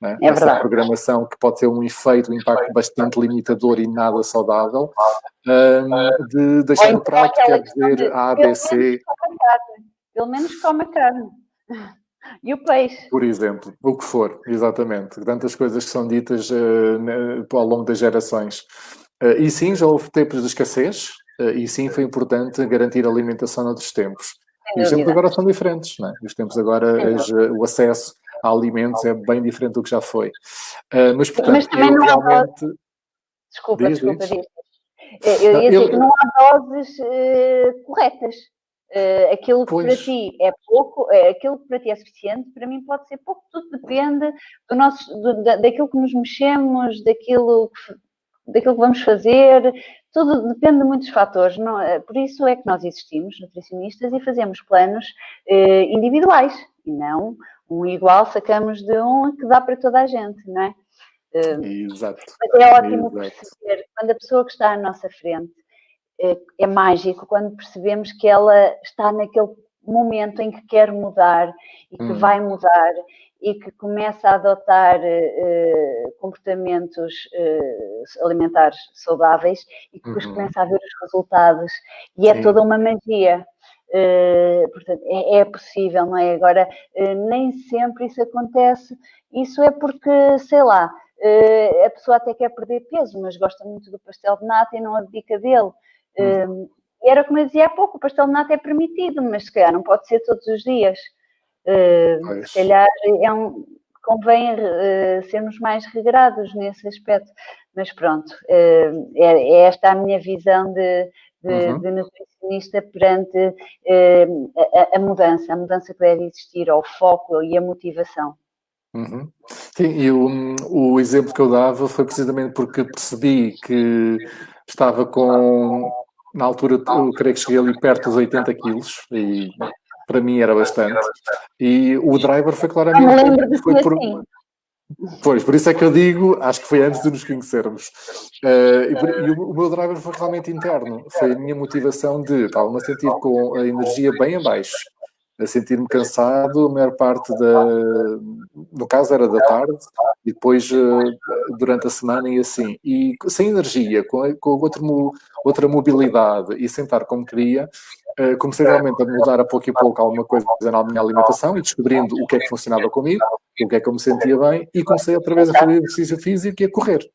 Né? É Essa verdade. programação que pode ter um efeito, um impacto bastante limitador e nada saudável, um, de deixar no prato, quer dizer A, B, C. Pelo menos come a carne. E o peixe. Por exemplo, o que for, exatamente. Tantas coisas que são ditas uh, ao longo das gerações. Uh, e sim, já houve tempos de escassez, uh, e sim, foi importante garantir a alimentação noutros tempos. E os tempos agora são diferentes, não é? Os tempos agora, as, o acesso a alimentos é bem diferente do que já foi. Uh, mas, portanto, mas também não realmente... Desculpa, diz, desculpa, diz. Eu ia dizer que não há doses uh, corretas. Uh, aquilo que pois. para ti é pouco, é, aquilo que para ti é suficiente, para mim pode ser pouco, tudo depende do nosso, do, da, daquilo que nos mexemos, daquilo que, daquilo que vamos fazer, tudo depende de muitos fatores. Não, é? por isso é que nós existimos, nutricionistas, e fazemos planos eh, individuais e não um igual sacamos de um que dá para toda a gente, não é? Exato. Mas é ótimo Exato. perceber quando a pessoa que está à nossa frente é, é mágico quando percebemos que ela está naquele momento em que quer mudar e que hum. vai mudar e que começa a adotar uh, comportamentos uh, alimentares saudáveis e que depois uhum. começa a ver os resultados. E é Sim. toda uma magia. Uh, portanto, é, é, possível, não é? Agora, nem sempre isso acontece. Isso é porque, sei lá, a pessoa até quer perder peso, mas gosta muito do pastel de nata e não abdica dele. Uhum. era como eu dizia há pouco, o pastel de nata é permitido, mas se calhar não pode ser todos os dias. Uh, se calhar é um, convém uh, sermos mais regrados nesse aspecto. Mas pronto, uh, é, é, esta a minha visão de, de, uhum. de nutricionista perante a, a, mudança, a mudança que deve existir, ao foco e a motivação. Uhum. Sim, e o, o exemplo que eu dava foi precisamente porque percebi que estava com, na altura, eu creio que cheguei ali perto dos 80 quilos e para mim era bastante. E o driver foi claramente. Foi por, assim. Pois, por isso é que eu digo, acho que foi antes de nos conhecermos. Uh, e, e o, o, meu driver foi realmente interno. Foi a minha motivação de estava-me a sentir com a energia bem abaixo, a sentir-me cansado, a maior parte da. No caso era da tarde, e depois uh, durante a semana e assim. E sem energia, com, com outra, mobilidade e sentar como queria, Uh, comecei realmente a mudar a pouco e pouco alguma coisa na minha alimentação e descobrindo o que é que funcionava comigo, o que é que eu me sentia bem e comecei outra vez a fazer exercício físico e a correr.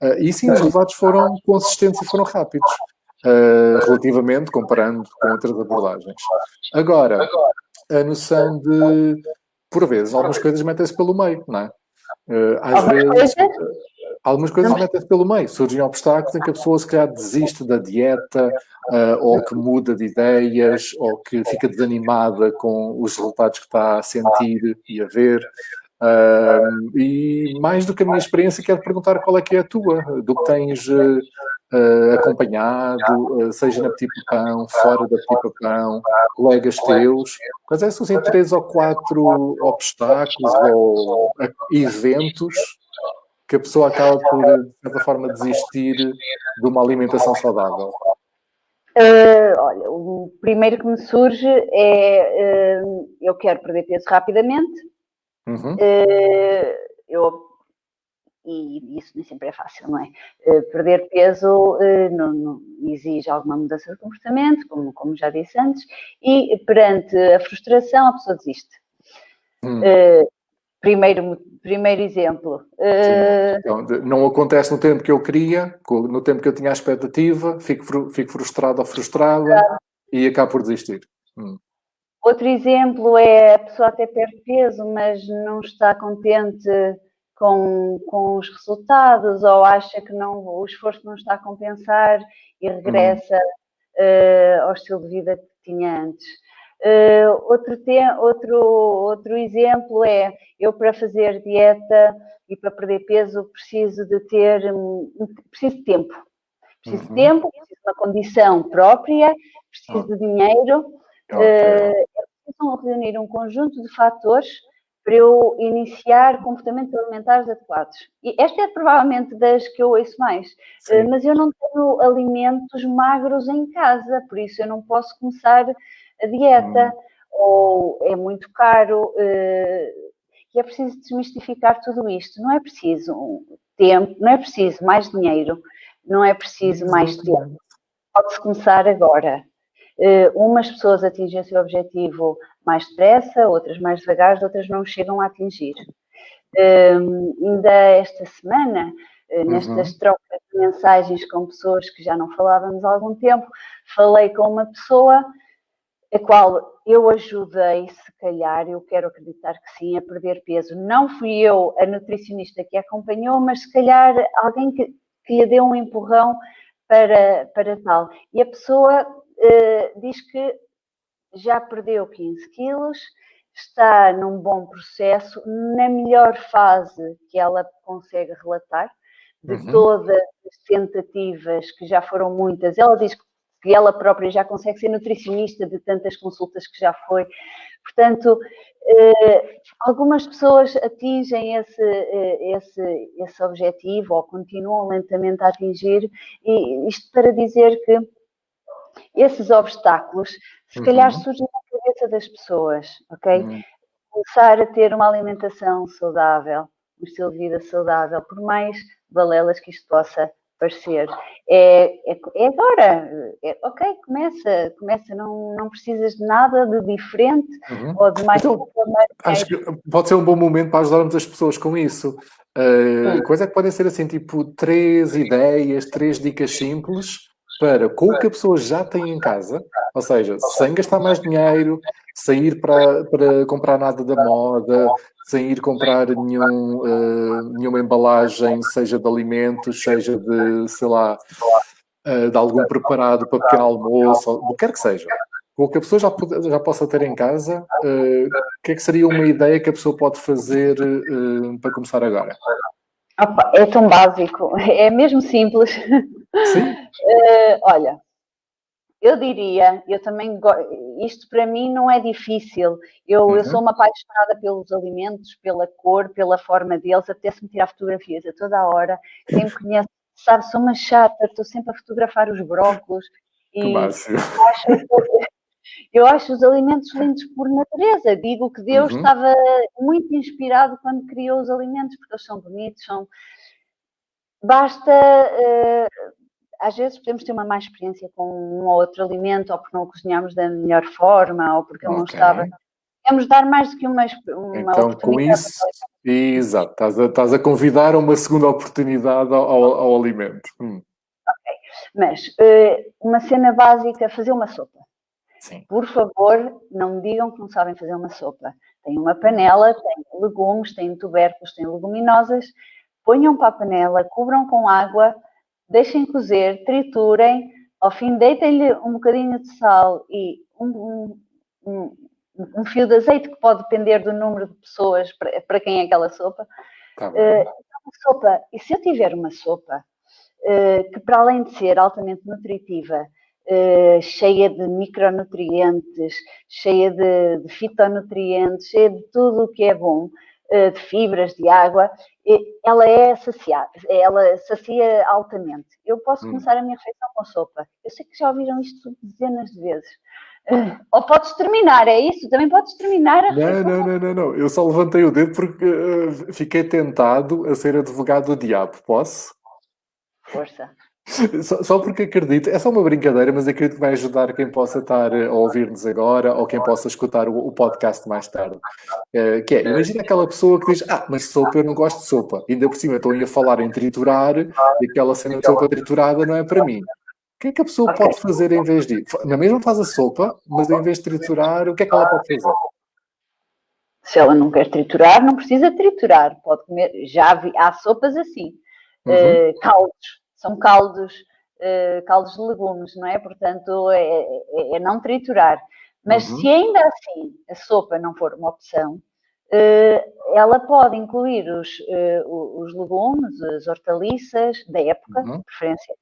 Uh, e sim, os resultados foram consistentes e foram rápidos, uh, relativamente, comparando com outras abordagens. Agora, a noção de, por vezes, algumas coisas metem-se pelo meio, não é? às vezes algumas coisas metem-se pelo meio. Surgem obstáculos em que a pessoa se calhar desiste da dieta, uh, ou que muda de ideias, ou que fica desanimada com os resultados que está a sentir e a ver. Uh, e mais do que a minha experiência, quero perguntar qual é que é a tua, do que tens uh, acompanhado, seja na Petit Pão, fora da Petit Pão, colegas teus. Quais é, são assim, três ou quatro obstáculos ou eventos que a pessoa acaba por, de certa forma, desistir de uma alimentação saudável? Uh, olha, o primeiro que me surge é uh, eu quero perder peso rapidamente. Uhum. Uh, eu, e isso nem sempre é fácil, não é? perder peso não, não, exige alguma mudança de comportamento, como, como já disse antes, e perante a frustração a pessoa desiste. Hum. Primeiro, primeiro exemplo. Uh... Então, não acontece no tempo que eu queria, no tempo que eu tinha a expectativa, fico, fico frustrado ou frustrada claro. e acabo por desistir. Hum. Outro exemplo é a pessoa até perde peso, mas não está contente com, com os resultados ou acha que não, o esforço não está a compensar e regressa hum. uh, ao estilo de vida que tinha antes. Uh, outro, outro, outro exemplo é, eu para fazer dieta e para perder peso preciso de ter, preciso de tempo. Preciso uhum. de tempo, preciso de uma condição própria, preciso de dinheiro. Okay. Uh, reunir um conjunto de fatores para eu iniciar comportamentos alimentares adequados. E esta é provavelmente das que eu ouço mais, uh, mas eu não tenho alimentos magros em casa, por isso eu não posso começar a dieta, hum. ou é muito caro, uh, e é preciso desmistificar tudo isto. Não é preciso tempo, não é preciso mais dinheiro, não é preciso mais tempo. Pode-se começar agora. Uh, umas pessoas atingem o seu objetivo mais depressa, outras mais devagar, outras não chegam a atingir. Uh, ainda esta semana, uh, nestas uhum. trocas de mensagens com pessoas que já não falávamos há algum tempo, falei com uma pessoa a qual eu ajudei, se calhar, eu quero acreditar que sim, a perder peso. Não fui eu a nutricionista que a acompanhou, mas se calhar alguém que, que lhe deu um empurrão para, para tal. E a pessoa uh, diz que já perdeu 15 quilos, está num bom processo, na melhor fase que ela consegue relatar, de uhum. todas as tentativas, que já foram muitas. Ela diz que ela própria já consegue ser nutricionista de tantas consultas que já foi. Portanto, eh, algumas pessoas atingem esse, eh, esse, esse objetivo ou continuam lentamente a atingir, e isto para dizer que esses obstáculos, se uhum. calhar, surgem na cabeça das pessoas, ok? Uhum. Começar a ter uma alimentação saudável, um estilo de vida saudável, por mais balelas que isto possa parecer. É, é, é agora, é, ok, começa, começa, não, não precisas de nada de diferente uhum. ou de mais. Então, acho que pode ser um bom momento para ajudarmos as pessoas com isso. Uh, coisa é que podem ser assim, tipo, três ideias, três dicas simples para com o que a pessoa já tem em casa, ou seja, sem gastar mais dinheiro, sem ir para, para comprar nada da moda, sem ir comprar nenhum, uh, nenhuma embalagem, seja de alimentos, seja de, sei lá, uh, de algum preparado para pequeno almoço, o que quer que seja. O que a pessoa já, já possa ter em casa, uh, o que é que seria uma ideia que a pessoa pode fazer para começar agora? Opa, é tão básico, é mesmo simples. Sim. olha, eu diria, eu também, isto para mim não é difícil. Eu, uhum. eu sou uma apaixonada pelos alimentos, pela cor, pela forma deles, até se me tirar fotografias a toda a hora. Quem me conhece sabe, sou uma chata, estou sempre a fotografar os brócolos. E eu acho, eu acho os alimentos lindos por natureza. Digo que Deus uhum. estava muito inspirado quando criou os alimentos, porque eles são bonitos, são. Basta. Uh, às vezes podemos ter uma má experiência com um ou outro alimento, ou porque não o cozinhamos da melhor forma, ou porque ele okay. não estava. Podemos dar mais do que uma, uma então, com isso, exato, estás a, estás a convidar a uma segunda oportunidade ao, ao, ao alimento. Hum. Ok, mas uh, uma cena básica, fazer uma sopa. Sim. Por favor, não me digam que não sabem fazer uma sopa. Tem uma panela, tem legumes, tem tubérculos, tem leguminosas. Ponham para a panela, cubram com água, deixem cozer, triturem, ao fim deitem-lhe um bocadinho de sal e um, um, um, fio de azeite que pode depender do número de pessoas para, para quem é aquela sopa. Tá uh, sopa. E se eu tiver uma sopa uh, que para além de ser altamente nutritiva, uh, cheia de micronutrientes, cheia de, de fitonutrientes, cheia de tudo o que é bom, de fibras, de água, ela é saciada, ela sacia altamente. Eu posso hum. começar a minha refeição com sopa. Eu sei que já ouviram isto dezenas de vezes. Ou podes terminar, é isso? Também podes terminar a não, não, não, não, não. Eu só levantei o dedo porque uh, fiquei tentado a ser advogado do diabo. Posso? Força. Só, só, porque acredito, é só uma brincadeira, mas acredito que vai ajudar quem possa estar a ouvir-nos agora ou quem possa escutar o, o podcast mais tarde. Uh, que é, imagina aquela pessoa que diz: Ah, mas sopa eu não gosto de sopa. Ainda por cima estou a falar em triturar e aquela cena de sopa triturada não é para mim. O que é que a pessoa okay. pode fazer em vez de. Na mesma faz a sopa, mas em vez de triturar, o que é que ela pode fazer? Se ela não quer triturar, não precisa triturar. Pode comer. Já vi, há sopas assim. Uhum. Uh, caldos são caldos, uh, caldos de legumes, não é? Portanto, é, é, é não triturar. Mas uhum. se ainda assim a sopa não for uma opção, uh, ela pode incluir os, uh, os legumes, as hortaliças da época, uhum. de preferência,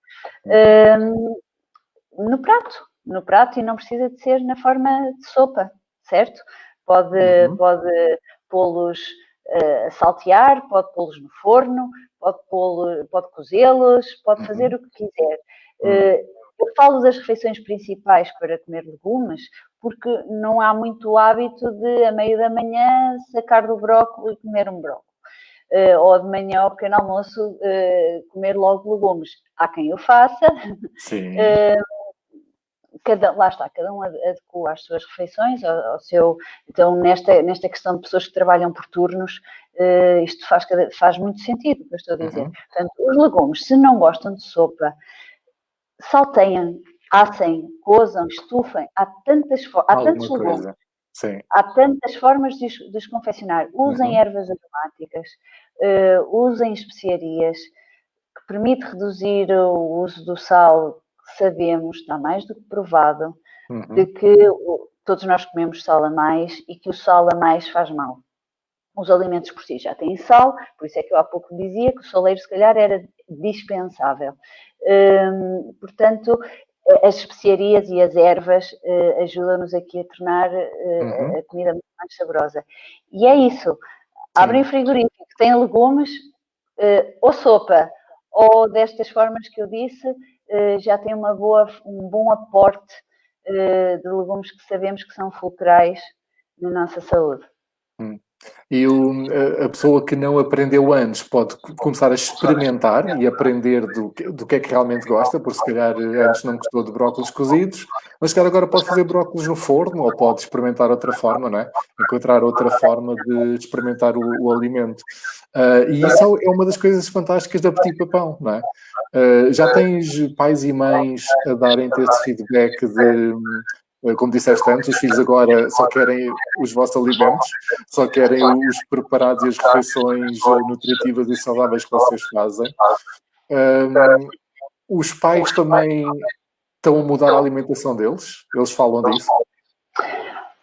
no prato. No prato e não precisa de ser na forma de sopa, certo? Pode, uhum. pode pô-los a saltear, pode pô-los no forno, pode, pode cozê-los, pode uhum. fazer o que quiser. Uhum. Eh, eu falo das refeições principais para comer legumes, porque não há muito hábito de, a meio da manhã, sacar do brócolis e comer um brócolis. Uh, ou de manhã ao pequeno almoço uh, comer logo legumes. Há quem o faça. Sim. Uh, cada, lá está, cada um adequa as suas refeições ao, ao, seu. Então, nesta, nesta questão de pessoas que trabalham por turnos, uh, isto faz, faz muito sentido o que eu estou a dizer. Uhum. Portanto, os legumes, se não gostam de sopa, salteiem, assem, cozam, estufem, há tantas há tantos legumes. Sim. Há tantas formas de, de os confeccionar. Usem uhum. ervas aromáticas, uh, usem especiarias, que permite reduzir o uso do sal sabemos, está mais do que provado, uhum. de que todos nós comemos sal a mais e que o sal a mais faz mal. Os alimentos por si já têm sal, por isso é que eu há pouco dizia que o soleiro se calhar era dispensável. Hum, portanto, as especiarias e as ervas uh, ajudam-nos aqui a tornar uh, uhum. a comida muito mais saborosa. E é isso. Abrem o frigorífico, tem legumes, uh, ou sopa, ou destas formas que eu disse, já tem uma boa, um bom aporte eh, de legumes que sabemos que são fulcrais na nossa saúde. Hum. E o, a pessoa que não aprendeu antes pode começar a experimentar e aprender do, do que é que realmente gosta, por se calhar antes não gostou de brócolis cozidos, mas se calhar agora pode fazer brócolis no forno ou pode experimentar outra forma, não é? Encontrar outra forma de experimentar o, o alimento. Uh, e isso é uma das coisas fantásticas da Petit Papão, não é? Uh, já tens pais e mães a darem-te esse feedback de eh, como disseste antes, os filhos agora só querem os vossos alimentos, só querem os preparados e as refeições eh, nutritivas e saudáveis que vocês fazem. Um, os pais também estão a mudar a alimentação deles? Eles falam disso?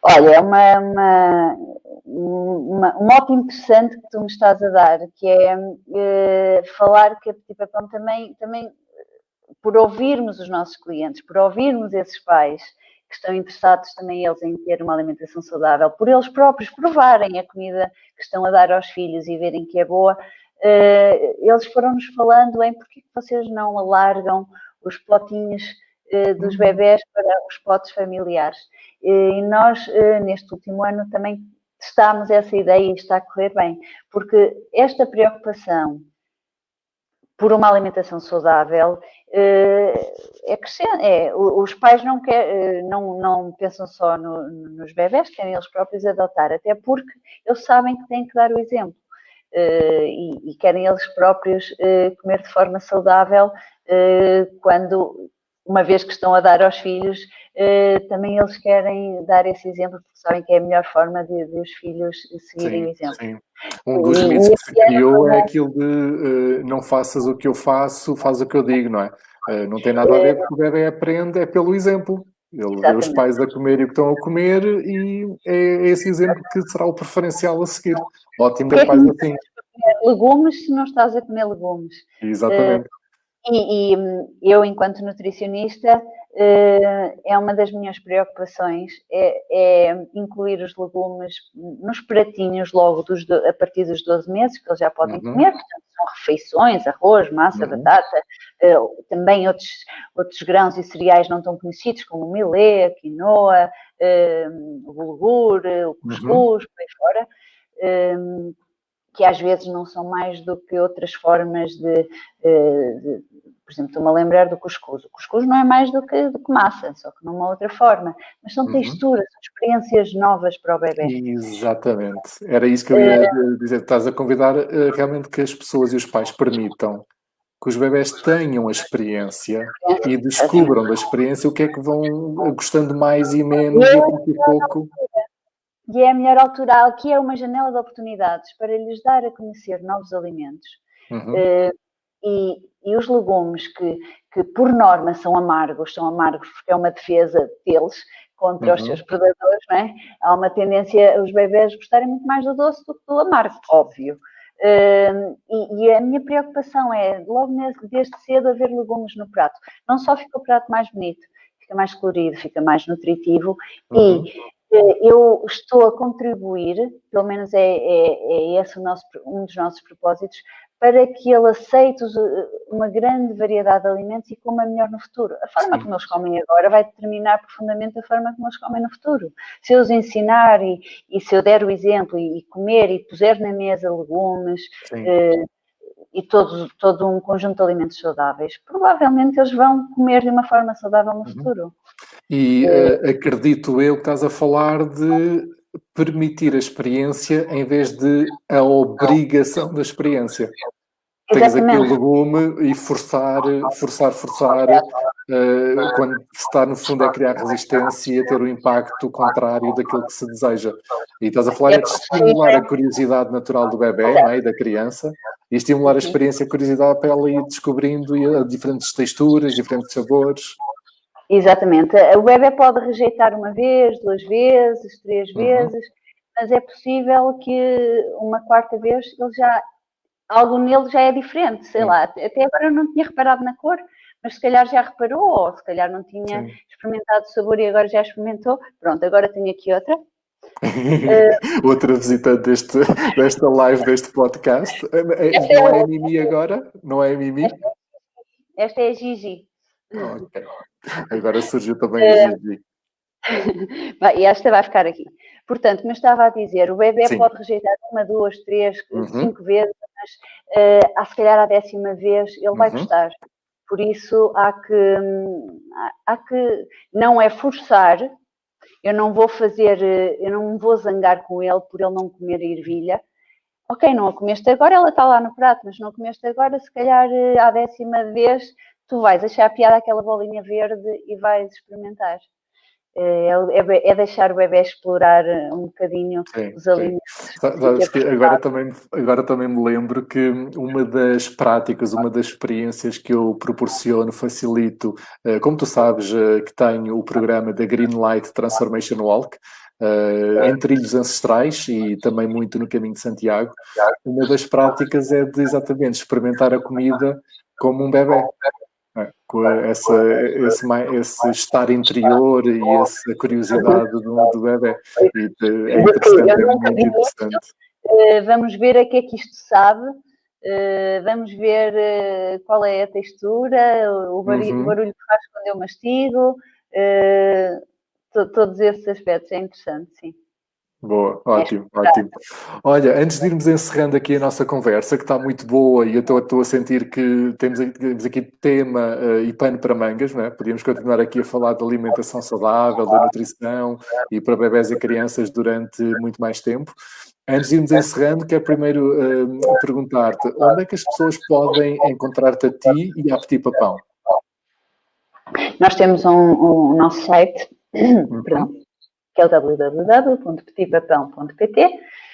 Olha, é uma, uma, uma, um mote interessante que tu me estás a dar, que é, é falar que a Petit Papão também, também por ouvirmos os nossos clientes, por ouvirmos esses pais que estão interessados também eles em ter uma alimentação saudável, por eles próprios provarem a comida que estão a dar aos filhos e verem que é boa, uh, eles foram-nos falando em porque vocês não alargam os potinhos uh, dos uhum. bebés para os potes familiares. E nós, uh, neste último ano, também testámos essa ideia e está a correr bem, porque esta preocupação por uma alimentação saudável eh, é crescente. É, os pais não, quer, eh, não, não pensam só no, nos bebés, querem eles próprios adotar, até porque eles sabem que têm que dar o exemplo. Uh, e, e, querem eles próprios comer de forma saudável quando, uma vez que estão a dar aos filhos, também eles querem dar esse exemplo porque sabem que é a melhor forma de, de os filhos seguirem sim, o exemplo. Sim. Um dos mitos que se criou é aquilo de não faças o que eu faço, faz o que eu digo, não é? não tem nada a ver com o bebê aprende, é pelo exemplo. Ele vê os pais a comer e o que estão a comer e é esse exemplo que será o preferencial a seguir. Ótimo ter pais assim. Legumes se não estás a comer legumes. Exatamente. Uh, e, e, eu, enquanto nutricionista, uh, é uma das minhas preocupações, é, é, incluir os legumes nos pratinhos logo dos, a partir dos 12 meses, que eles já podem uhum. comer, portanto, são refeições, arroz, massa, uhum. batata, uh, também outros, outros grãos e cereais não tão conhecidos, como o milê, a quinoa, uh, o bulgur, o cuscuz, uhum. por aí fora, que às vezes não são mais do que outras formas de, de por exemplo, estou-me a lembrar do cuscuz. O cuscuz não é mais do que, do que massa, só que numa outra forma. Mas são uhum. texturas, são experiências novas para o bebê. Exatamente. Era isso que eu ia é... dizer. Estás a convidar uh, realmente que as pessoas e os pais permitam que os bebés tenham a experiência e descubram da experiência o que é que vão gostando mais e menos e pouco a pouco. E é a melhor altura, aqui é uma janela de oportunidades para lhes dar a conhecer novos alimentos. Uhum. Uh, e, e os legumes que, que, por norma, são amargos, são amargos porque é uma defesa deles contra uhum. os seus predadores, não é? Há uma tendência os bebés gostarem muito mais do doce do que do amargo, óbvio. Uh, e, e, a minha preocupação é, logo desde cedo, haver legumes no prato. Não só fica o prato mais bonito, fica mais colorido, fica mais nutritivo uhum. e eu estou a contribuir, pelo menos é, é, é esse nosso, um dos nossos propósitos, para que ele aceite uma grande variedade de alimentos e coma melhor no futuro. A forma Sim. como eles comem agora vai determinar profundamente a forma como eles comem no futuro. Se eu os ensinar e, e se eu der o exemplo e, e, comer e puser na mesa legumes eh, e todo, todo um conjunto de alimentos saudáveis, provavelmente eles vão comer de uma forma saudável no uhum. futuro. E uh, acredito eu que estás a falar de permitir a experiência em vez de a obrigação da experiência. Tens aquele legume e forçar, forçar, forçar, uh, quando está no fundo a criar resistência e a ter o impacto contrário daquilo que se deseja. E estás a falar é de estimular a curiosidade natural do bebê é? e da criança e estimular a experiência e a curiosidade para ela ir descobrindo diferentes texturas, diferentes sabores. Exatamente. O bebê pode rejeitar uma vez, duas vezes, três uhum. vezes, mas é possível que uma quarta vez ele já algo nele já é diferente, sei Sim. lá. Até agora eu não tinha reparado na cor, mas se calhar já reparou, ou se calhar não tinha Sim. experimentado o sabor e agora já experimentou. Pronto, agora tenho aqui outra. uh, outra visitante deste, desta live, deste podcast. É, é, não é a Mimi agora? Não é a Mimi? Esta, esta é a Gigi. Ok. Agora surgiu também a eh, Gigi. e esta vai ficar aqui. Portanto, como eu estava a dizer, o bebê Sim. pode rejeitar uma, duas, três, uhum. cinco vezes, mas uh, a, se calhar a décima vez ele uhum. vai gostar. Por isso há que, há que, não é forçar, eu não vou fazer, eh, eu não vou zangar com ele por ele não comer a ervilha. Ok, não a comeste agora, ela está lá no prato, mas não a comeste agora, se calhar à décima vez tu vais achar a piada aquela bolinha verde e vais experimentar. É, é, é, deixar o bebê explorar um bocadinho sim, os alimentos. agora, também, agora também me lembro que uma das práticas, uma das experiências que eu proporciono, facilito, eh, como tu sabes, eh, que tenho o programa da Green Light Transformation Walk, Uh, em trilhos ancestrais e também muito no caminho de Santiago, uma das práticas é de exatamente experimentar a comida como um bebê com essa, esse, esse estar interior e essa curiosidade do, do bebê. E é interessante, é muito interessante. Eh, vamos ver a que é que isto sabe, eh, vamos ver eh, qual é a textura, o barulho, uhum. o barulho que faz quando eu mastigo, todos esses aspectos, é interessante, sim. Boa, ótimo, é ótimo. Olha, antes de irmos encerrando aqui a nossa conversa, que está muito boa e eu estou, estou a sentir que temos, temos aqui tema uh, e pano para mangas, não é? Podíamos continuar aqui a falar de alimentação saudável, da nutrição e para bebés e crianças durante muito mais tempo. Antes de irmos encerrando, quero primeiro uh, perguntar-te onde é que as pessoas podem encontrar-te a ti e a Petit Papão? Nós temos um, um nosso site, uhum. perdão, que é o www.petipapão.pt,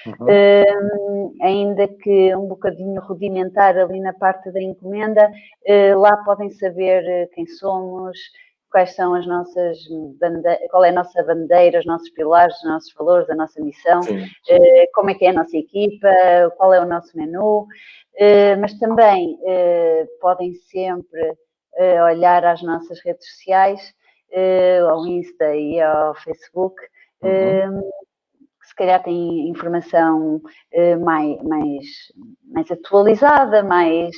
uhum. uh, ainda que um bocadinho rudimentar ali na parte da encomenda, uh, lá podem saber quem somos, quais são as nossas bandeiras, qual é a nossa bandeira, os nossos pilares, os nossos valores, a nossa missão, uh, como é que é a nossa equipa, qual é o nosso menu, mas também podem sempre olhar às nossas redes sociais, ao Insta e ao Facebook, uhum. que se calhar tem informação mais, mais, mais atualizada, mais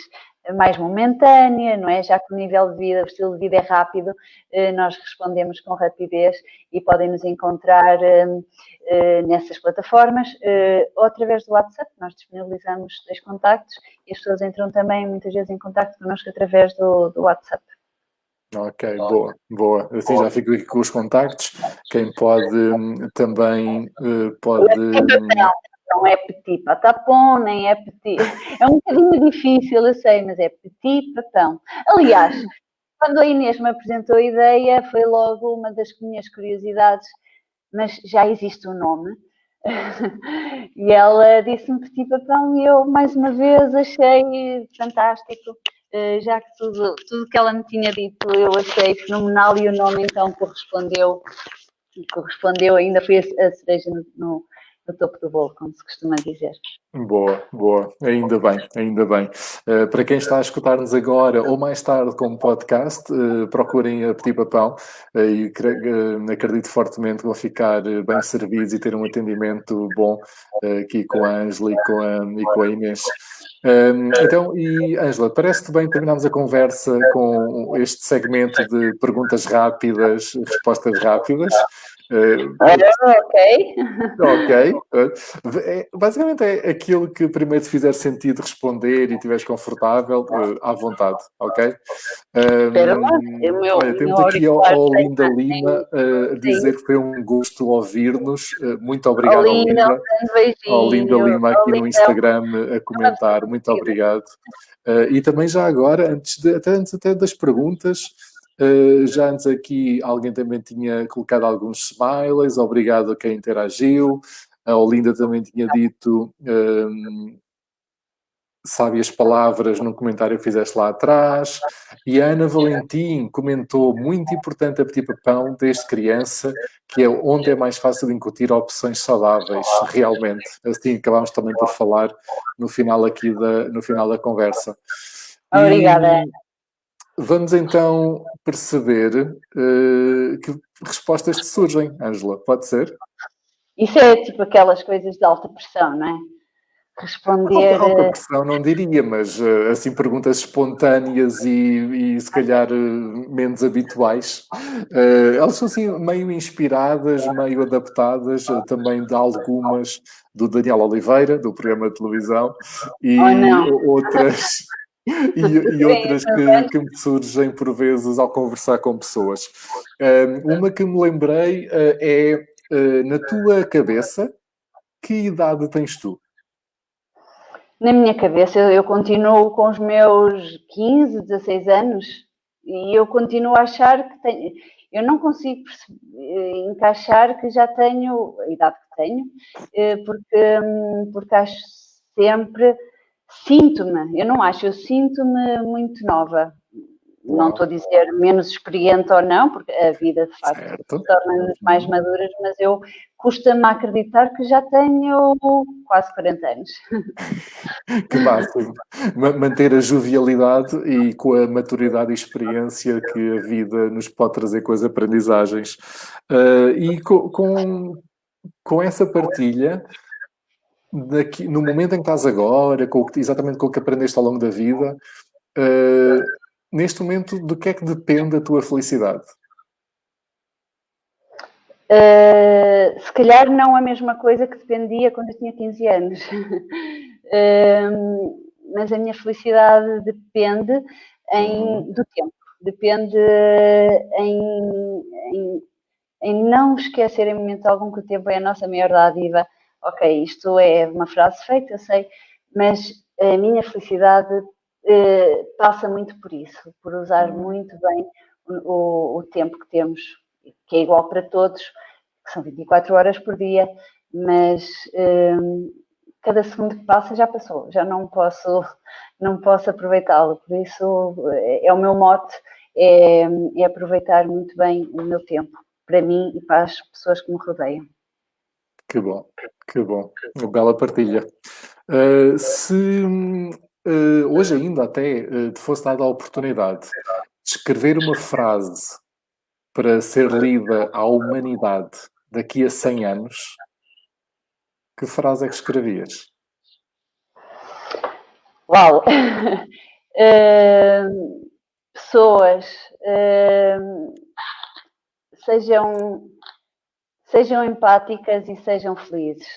mais momentânea, não é? Já que o nível de vida, o estilo de vida é rápido, eh, nós respondemos com rapidez e podem nos encontrar eh, eh, nessas plataformas ou através do WhatsApp. Nós disponibilizamos dois contactos e as pessoas entram também muitas vezes em contacto connosco através do, do WhatsApp. Ok, boa, boa. Assim já fico aqui com os contactos. Quem pode hum, também pode não é petit patapon, nem é petit. É um bocadinho difícil, eu sei, mas é petit patão. Aliás, quando a Inês me apresentou a ideia, foi logo uma das minhas curiosidades, mas já existe um nome. e ela disse-me petit papão e eu, mais uma vez, achei fantástico. Eh, já que tudo, tudo que ela me tinha dito eu achei fenomenal e o nome então correspondeu, correspondeu ainda foi a cereja no, no no topo do bolo, como se costuma dizer. Boa, boa, ainda bem, ainda bem. Uh, para quem está a escutar-nos agora ou mais tarde como podcast, uh, procurem a Petit Papão uh, e acredito fortemente que vão ficar bem servidos e ter um atendimento bom aqui com a Ângela e com e com a Inês. Um, então, e Ângela, parece-te bem terminarmos a conversa com este segmento de perguntas rápidas, respostas rápidas. Uh, ok. Ok. É, basicamente é aquilo que primeiro te fizer sentido responder e estiveres confortável, uh, à vontade, ok? Um, meu, olha, temos aqui ao, ao Linda Lima a dizer que foi um gosto ouvir-nos. muito obrigado, oh, Linda. Ao Linda Lima aqui no Instagram a comentar. Muito obrigado. e também já agora, antes, de, até, antes até das perguntas, Uh, já antes aqui alguém também tinha colocado alguns smileys, obrigado a quem interagiu. A Olinda também tinha dito um, ehm, sábias palavras num comentário que fizeste lá atrás. E a Ana Valentim comentou, muito importante a Petit Papão desde criança, que é onde é mais fácil incutir opções saudáveis, realmente. Assim acabámos também por falar no final aqui da, no final da conversa. Obrigada. E, Vamos então perceber uh, que respostas te surgem, Ângela, pode ser? Isso é tipo aquelas coisas de alta pressão, não é? Responder. Alta, alta pressão não diria, mas uh, assim perguntas espontâneas e, e se calhar uh, menos habituais. elas são assim meio inspiradas, meio adaptadas também de algumas do Daniel Oliveira, do programa de televisão, e oh, outras e, e, outras que, que, me surgem por vezes ao conversar com pessoas. uma que me lembrei uh, é, uh, na tua cabeça, que idade tens tu? Na minha cabeça, eu, continuo com os meus 15, 16 anos e eu continuo a achar que tenho. Eu não consigo eh, encaixar que já tenho a idade que tenho, porque, hum, porque acho sempre Sinto-me, eu não acho, eu sinto-me muito nova. Não estou a dizer menos experiente ou não, porque a vida de facto torna-nos mais maduras, mas eu custa-me acreditar que já tenho quase 40 anos. que máximo. Manter a jovialidade e com a maturidade e experiência que a vida nos pode trazer com as aprendizagens. Uh, e com, com, com, essa partilha, daqui, no momento em que estás agora, com, exatamente com o que aprendeste ao longo da vida, uh, neste momento, do que é que depende a tua felicidade? Uh, se calhar não a mesma coisa que dependia quando eu tinha 15 anos. uh, mas a minha felicidade depende em, uhum. do tempo. Depende em, em, em, não esquecer em momento algum que o tempo é a nossa maior dádiva. Ok, isto é uma frase feita, eu sei, mas a minha felicidade uh, passa muito por isso, por usar uhum. muito bem o, o tempo que temos que é igual para todos, que são 24 horas por dia, mas um, cada segundo que passa já passou, já não posso, não posso aproveitá-lo. Por isso é, é o meu mote, é, é, aproveitar muito bem o meu tempo, para mim e para as pessoas que me rodeiam. Que bom, que bom. Uma bela partilha. Uh, se uh, hoje ainda até uh, te fosse dada a oportunidade de escrever uma frase para ser lida à humanidade daqui a 100 anos, que frase é que escrevias? Uau! uh, pessoas uh, sejam, sejam empáticas e sejam felizes,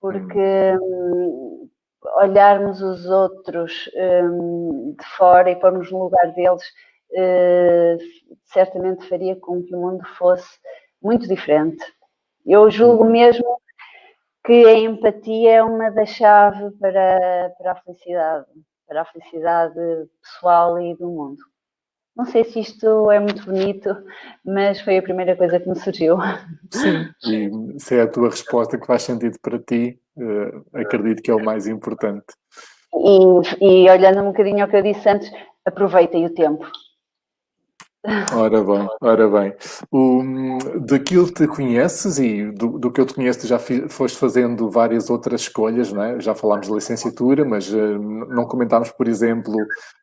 porque um, olharmos os outros um, de fora e pormos no lugar deles uh, certamente faria com que o mundo fosse muito diferente. Eu julgo uhum. mesmo que a empatia é uma das chaves para, para a felicidade, para a felicidade pessoal e do mundo. Não sei se isto é muito bonito, mas foi a primeira coisa que me surgiu. Sim, e se é a tua resposta que faz sentido para ti, uh, acredito que é o mais importante. E, e olhando um bocadinho ao que eu disse antes, aproveitem o tempo. Ora bem, ora bem. O, daquilo que te conheces e do, do que eu te conheço, já fi, foste fazendo várias outras escolhas, não é? Já falámos de licenciatura, mas uh, não comentámos, por exemplo,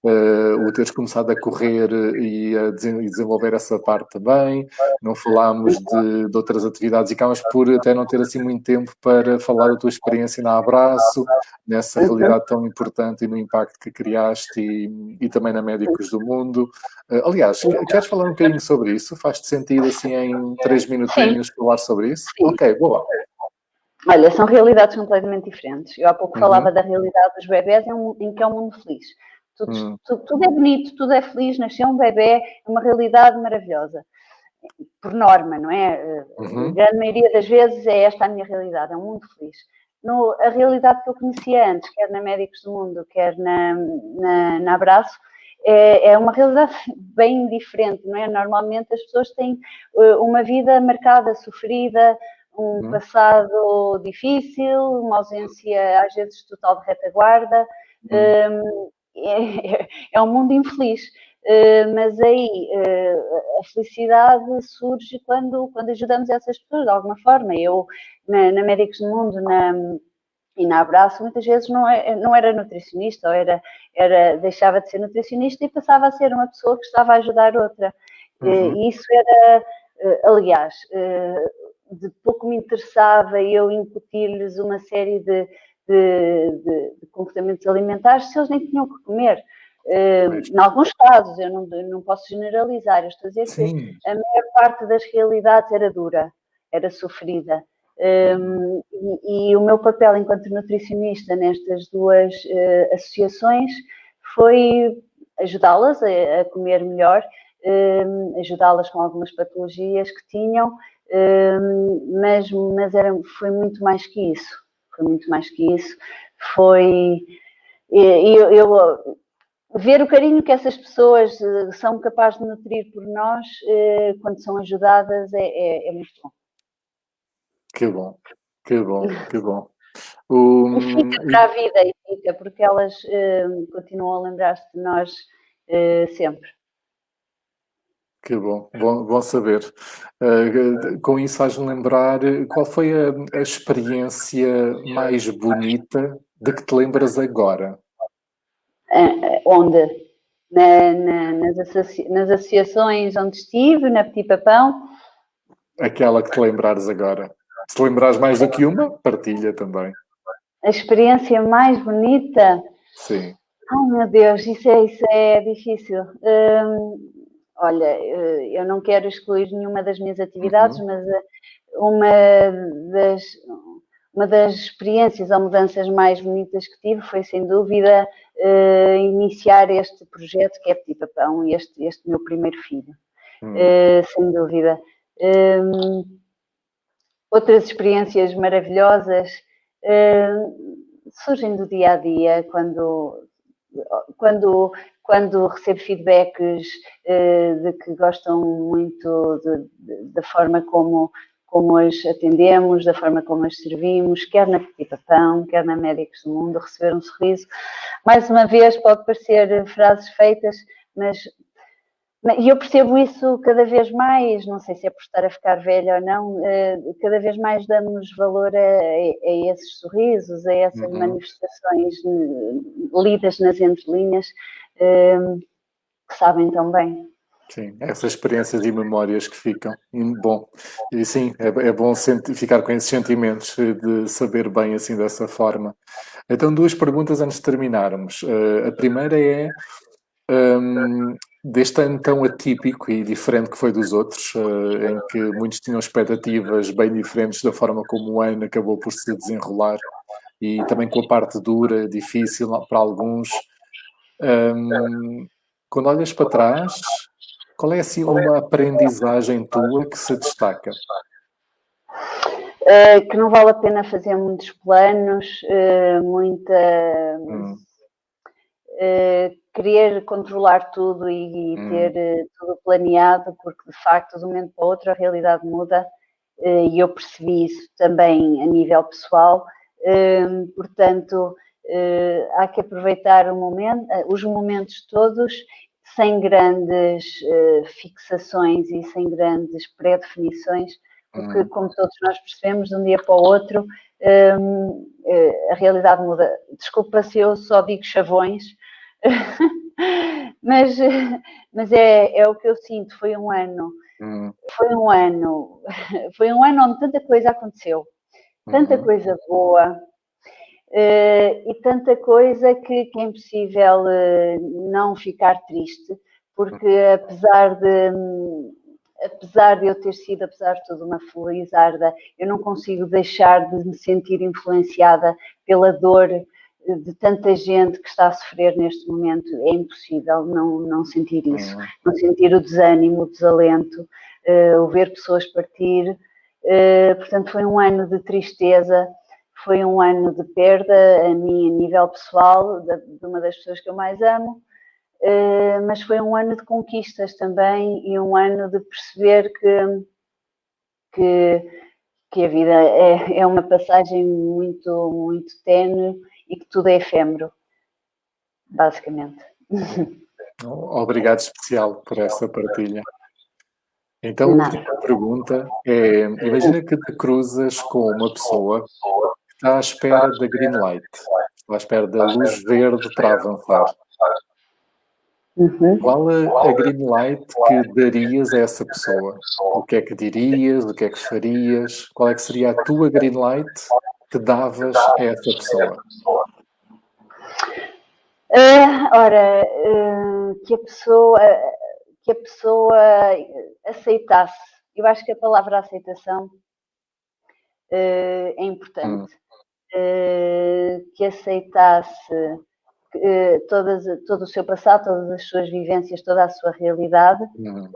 uh, o teres começado a correr e a e desenvolver essa parte também. Não falámos de, de, outras atividades e acabas por até não ter assim muito tempo para falar da tua experiência na Abraço, nessa realidade tão importante e no impacto que criaste e, e também na Médicos do Mundo. Uh, aliás, Queres falar um bocadinho sobre isso? Faz-te sentido, assim, em três minutinhos Sim. falar sobre isso? Sim. Ok, boa. Olha, são realidades completamente diferentes. Eu há pouco uhum. falava da realidade dos bebés em, em, que é um mundo feliz. Tudo, uhum. tudo, tudo, é bonito, tudo é feliz, nasceu um bebê, é uma realidade maravilhosa. Por norma, não é? Uhum. A grande maioria das vezes é esta a minha realidade, é um mundo feliz. No, a realidade que eu conhecia antes, quer na Médicos do Mundo, quer na, na, na Abraço, é, é uma realidade bem diferente, não é? Normalmente as pessoas têm eh, uma vida marcada, sofrida, um uhum. passado difícil, uma ausência às vezes total de retaguarda. Uhum. É, é, um mundo infeliz. Uh, mas aí uh, a felicidade surge quando, quando ajudamos essas pessoas de alguma forma. Eu, na, na Médicos do Mundo, na, e na Abraço muitas vezes não, é, não era nutricionista, ou era, era, deixava de ser nutricionista e passava a ser uma pessoa que estava a ajudar outra. Uhum. E isso era, eh, aliás, eh, de pouco me interessava eu incutir-lhes uma série de, de, de, de, comportamentos alimentares se eles nem tinham que comer. Em alguns casos, eu não, não posso generalizar, eu estou a dizer Sim. que a maior parte das realidades era dura, era sofrida. Um, e, e, o meu papel enquanto nutricionista nestas duas uh, associações foi ajudá-las a, a, comer melhor, um, ajudá-las com algumas patologias que tinham, um, mas, mas era, foi muito mais que isso. Foi muito mais que isso. Foi. Eu, eu, ver o carinho que essas pessoas eh, são capazes de nutrir por nós uh, quando são ajudadas é, é, é muito bom. Que bom, que bom, que bom. O... E fica para a vida e fica, porque elas uh, continuam a lembrar-se de nós uh, sempre. Que bom, bom, bom saber. Uh, com isso faz-me lembrar qual foi a, a, experiência mais bonita de que te lembras agora? Onde? Na, na, nas, associa nas, associações onde estive, na Petit Papão. Aquela que te lembrares agora. Se lembrares mais do que uma, partilha também. A experiência mais bonita? Sim. Ai meu Deus, isso é, isso é difícil. Hum, olha, eh, eu não quero excluir nenhuma das minhas atividades, uhum. mas eh, uma das, uma das experiências ou mudanças mais bonitas que tive foi, sem dúvida, uh, iniciar este projeto que é Petit Papão, este, este meu primeiro filho. Uhum. Uh, sem dúvida. Um, outras experiências maravilhosas uh, surgem do dia a dia, quando quando, quando recebo feedbacks uh, de que gostam muito da forma como, como as atendemos, da forma como as servimos, quer na Petit quer na Médicos do Mundo, receber um sorriso. Mais uma vez, pode parecer frases feitas, mas e eu percebo isso cada vez mais, não sei se é por estar a ficar velha ou não, eh, cada vez mais damos valor a, a esses sorrisos, a essas uhum. manifestações eh, lidas nas entrelinhas, eh, que sabem tão bem. Sim, essas experiências e memórias que ficam. Bom, e sim, é, é bom ficar com esses sentimentos de saber bem assim dessa forma. Então, duas perguntas antes de terminarmos. a primeira é um, deste ano tão atípico e diferente que foi dos outros, uh, em que muitos tinham expectativas bem diferentes da forma como o ano acabou por se desenrolar e também com a parte dura, difícil para alguns. Um, quando olhas para trás, qual é assim uma aprendizagem tua que se destaca? Uh, que não vale a pena fazer muitos planos, uh, muita. Hum querer controlar tudo e, e hum. ter uh, tudo planeado, porque de facto, de um momento para o outro, a realidade muda uh, e eu percebi isso também a nível pessoal. Ehm, portanto, há que aproveitar momento, os momentos todos sem grandes fixações e sem grandes pré-definições, porque, hum. como todos nós percebemos, de um dia para o outro, ehm, a realidade muda. Desculpa se eu só digo chavões, mas, mas é, é o que eu sinto, foi um ano, hum. foi um ano, foi um ano onde tanta coisa aconteceu, tanta uhum. coisa boa, Uh, e tanta coisa que, que é impossível uh, não ficar triste, porque apesar de, apesar de eu ter sido, apesar de tudo, uma felizarda, eu não consigo deixar de me sentir influenciada pela dor de tanta gente que está a sofrer neste momento, é impossível não, não sentir isso, uhum. não sentir o desânimo, o desalento, uh, o ver pessoas partir. Uh, portanto, foi um ano de tristeza, foi um ano de perda a mim, a nível pessoal, de, de uma das pessoas que eu mais amo, uh, mas foi um ano de conquistas também e um ano de perceber que, que, que a vida é, é uma passagem muito, muito tenue e que tudo é efêmero, basicamente. Obrigado especial por essa partilha. Então, a última pergunta é, imagina que te cruzas com uma pessoa que está à espera da green light, está à espera da luz verde para avançar. Uhum. Qual a, a green light que darias a essa pessoa? O que é que dirias? O que é que farias? Qual é que seria a tua green light que davas a essa pessoa? Uh, ora, uh, que a pessoa que a pessoa aceitasse. Eu acho que a palavra aceitação uh, é importante. Hum. que aceitasse todas, todo o seu passado, todas as suas vivências, toda a sua realidade, hum.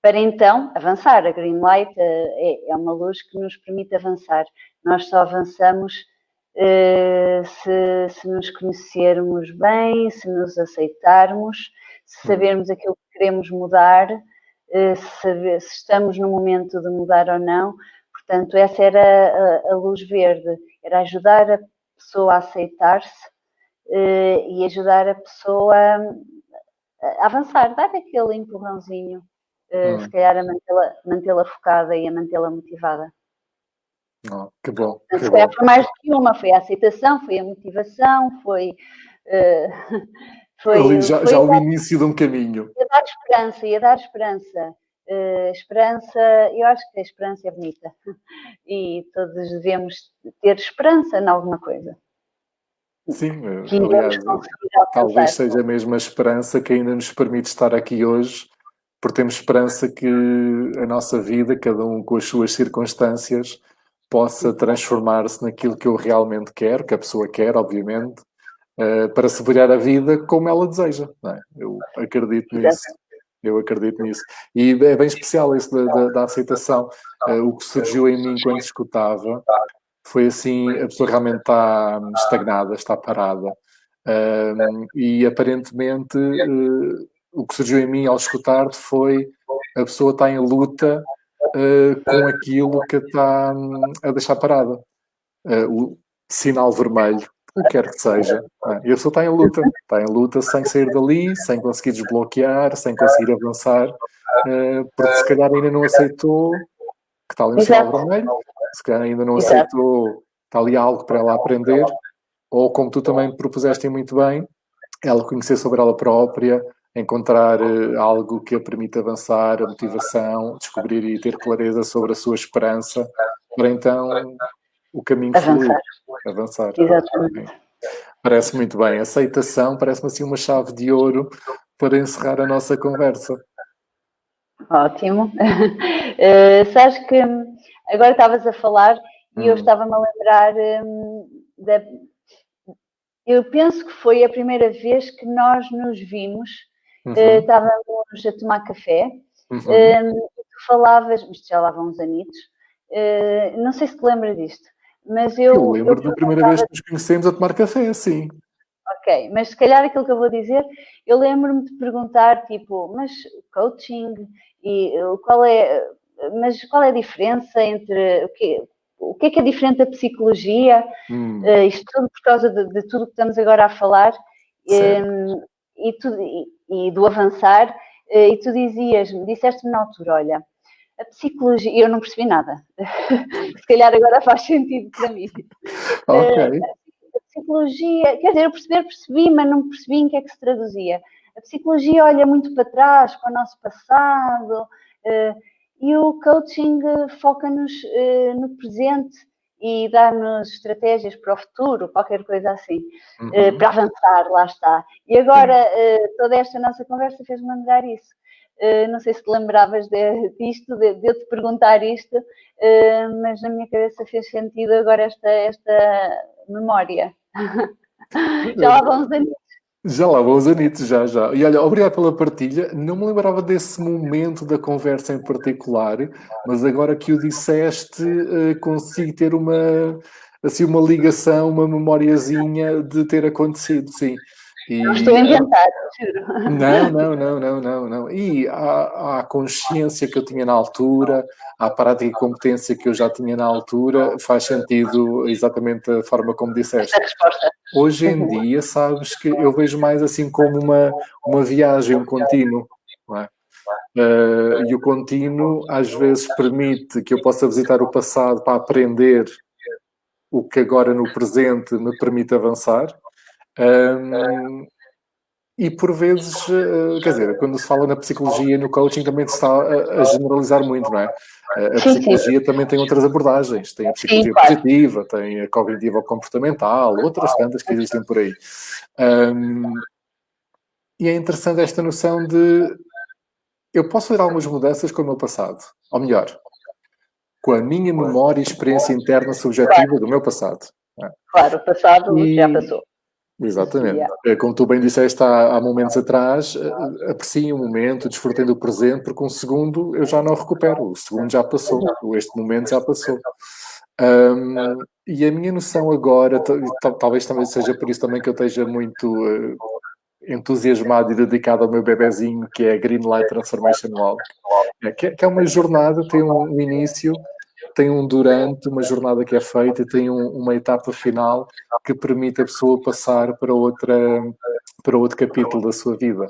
para então avançar. A Green Light é, é uma luz que nos permite avançar. Nós só avançamos eh, se, se, nos conhecermos bem, se nos aceitarmos, se hum. sabermos aquilo que queremos mudar, eh, se, se estamos no momento de mudar ou não. Portanto, essa era a, a luz verde, era ajudar a pessoa a aceitar-se eh, e ajudar a pessoa a avançar, dar aquele empurrãozinho uh, hum. se calhar a mantê-la mantê focada e a mantê-la motivada. Oh, que bom. Que se calhar foi mais do que uma, foi a aceitação, foi a motivação, foi. Uh, foi Ali já, foi já o início de um caminho. Ia dar esperança, ia dar esperança. Uh, esperança, eu acho que a esperança é bonita e todos devemos ter esperança em alguma coisa. Sim, aliás, talvez seja a mesma esperança que ainda nos permite estar aqui hoje, porque temos esperança que a nossa vida, cada um com as suas circunstâncias, possa transformar-se naquilo que eu realmente quero, que a pessoa quer, obviamente, uh, para se virar a vida como ela deseja. É? Eu acredito nisso. Eu acredito nisso. E é bem especial isso da, da, da aceitação. Uh, o que surgiu em mim quando escutava foi assim, a pessoa realmente está estagnada, está parada. Um, e aparentemente uh, o que surgiu em mim ao escutar-te foi a pessoa está em luta uh, com aquilo que está um, a deixar parada. Uh, o sinal vermelho, o que quer que seja. E a pessoa está em luta, está em luta sem sair dali, sem conseguir desbloquear, sem conseguir avançar, porque se calhar ainda não aceitou que está ali um sinal vermelho se calhar ainda não Exato. aceitou, está ali algo para ela aprender, ou como tu também propuseste muito bem, ela conhecer sobre ela própria, encontrar uh, algo que a permita avançar, a motivação, descobrir e ter clareza sobre a sua esperança, para então o caminho fluir, avançar. Exatamente. Parece muito bem. Aceitação parece-me assim uma chave de ouro para encerrar a nossa conversa. Ótimo. Uh, sabes que Agora estavas a falar e eu hum. estava-me a lembrar hum, da. Eu penso que foi a primeira vez que nós nos vimos, uhum. uh, estávamos a tomar café, uhum. um, tu falavas, isto já lá vão uns anitos, uh, não sei se te lembra disto, mas eu. Eu lembro eu da primeira vez que nos conhecemos a tomar café, sim. Ok, mas se calhar aquilo que eu vou dizer, eu lembro-me de perguntar, tipo, mas coaching e qual é mas qual é a diferença entre o que, o que é que é diferente da psicologia? Hum. Uh, isto tudo por causa de, de, tudo que estamos agora a falar um, ehm, e, tu, e, e, do avançar. Uh, e tu dizias, disseste-me na altura, olha, a psicologia, eu não percebi nada. Se calhar agora faz sentido para mim. Ok. Uh, a psicologia, quer dizer, eu perceber, percebi, mas não percebi em que é que se traduzia. A psicologia olha muito para trás, para o nosso passado, e o coaching foca-nos uh, no presente e dá-nos estratégias para o futuro, qualquer coisa assim, uhum. uh, para avançar, lá está. E agora, uh, toda esta nossa conversa fez-me lembrar isso. não sei se te lembravas de, disto, de, de eu te perguntar isto, mas na minha cabeça fez sentido agora esta, esta memória. Já lá uns anos já lá os anitos, já, já. E olha, obrigado pela partilha. Não me lembrava desse momento da conversa em particular, mas agora que o disseste, uh, consigo ter uma, assim, uma ligação, uma memoriazinha de ter acontecido, sim. E, não estou a inventar, juro. Não, não, não, não, não, não. E a, a consciência que eu tinha na altura, a prática e competência que eu já tinha na altura, faz sentido exatamente a forma como disseste. Hoje em dia, sabes que eu vejo mais assim como uma, uma viagem, um contínuo. É? Uh, e o contínuo às vezes permite que eu possa visitar o passado para aprender o que agora no presente me permite avançar um, e por vezes, uh, quer dizer, quando se fala na psicologia e no coaching também se está a, a generalizar muito, não é? A sim, psicologia sim. também tem outras abordagens, tem a psicologia sim, positiva, claro. tem a cognitiva comportamental, outras tantas que existem por aí. Um, e é interessante esta noção de eu posso fazer algumas mudanças com o meu passado, ou melhor, com a minha memória e experiência interna subjetiva do meu passado. É? Claro, o passado e, já passou. Exatamente. Yeah. Como tu bem disseste há, há momentos atrás, eh, apreciem o momento, desfrutem do presente, porque um segundo eu já não recupero, o segundo já passou, este momento já passou. Um, e a minha noção agora, talvez também seja por isso também que eu esteja muito uh, entusiasmado e dedicado ao meu bebezinho, que é a Green Light Transformation Walk, é, que, é, que é uma jornada, tem um início, tem um durante, uma jornada que é feita, tem um, uma etapa final que permite a pessoa passar para outra, para outro capítulo da sua vida.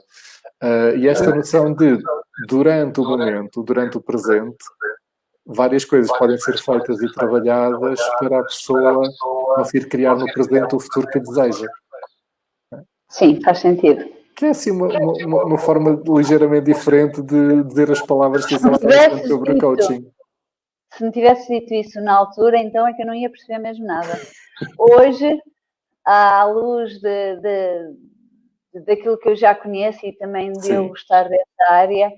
Uh, e esta noção de, durante o momento, durante o presente, várias coisas podem ser feitas e trabalhadas para a pessoa conseguir criar no presente o futuro que deseja. Sim, faz sentido. Que é assim uma, uma, uma forma ligeiramente diferente de dizer as palavras que sobre o coaching. Se me tivesse dito isso na altura, então é que eu não ia perceber mesmo nada. Hoje, à luz de, de, daquilo que eu já conheço e também de Sim. eu gostar dessa área,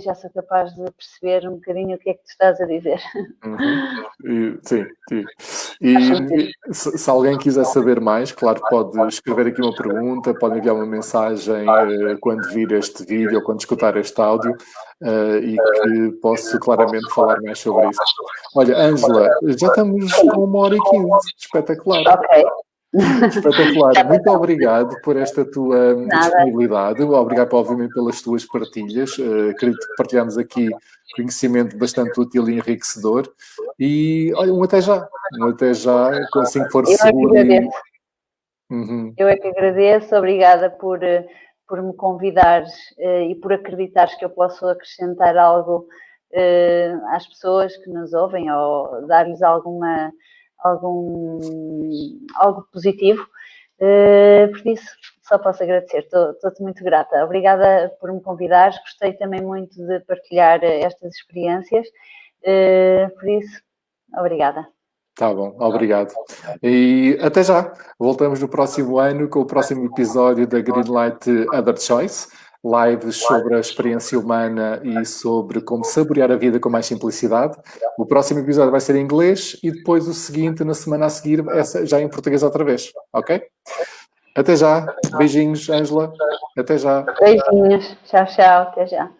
já sou capaz de perceber um bocadinho o que é que tu estás a dizer. Uhum. E, sim, sim. E se, se, alguém quiser saber mais, claro, pode escrever aqui uma pergunta, pode enviar uma mensagem uh, quando vir este vídeo ou quando escutar este áudio uh, e que posso claramente falar mais sobre isso. Olha, Ângela, já estamos com uma hora e quinze, espetacular. Ok. Espetacular. Muito obrigado por esta tua Nada. disponibilidade. Obrigado, obviamente, pelas tuas partilhas. Uh, acredito que partilhamos aqui conhecimento bastante útil e enriquecedor. E, olha, um até já. Um até já, assim que for Eu seguro. É que e... uhum. Eu é que agradeço. Obrigada por, eh, por me convidares uh, e por acreditares que eu posso acrescentar algo uh, às pessoas que nos ouvem ou dar-lhes alguma algum, algo positivo. Uh, por isso, só posso agradecer, estou-te muito grata. Obrigada por me convidares, gostei também muito de partilhar estas experiências, uh, por isso, obrigada. Tá bom, obrigado. E até já. Voltamos no próximo ano com o próximo episódio da Greenlight Other Choice lives sobre a experiência humana e sobre como saborear a vida com mais simplicidade. O próximo episódio vai ser em inglês e depois o seguinte, na semana a seguir, essa já em português outra vez, ok? Até já. Beijinhos, Ângela. Até já. Beijinhos. Tchau, tchau. Até já.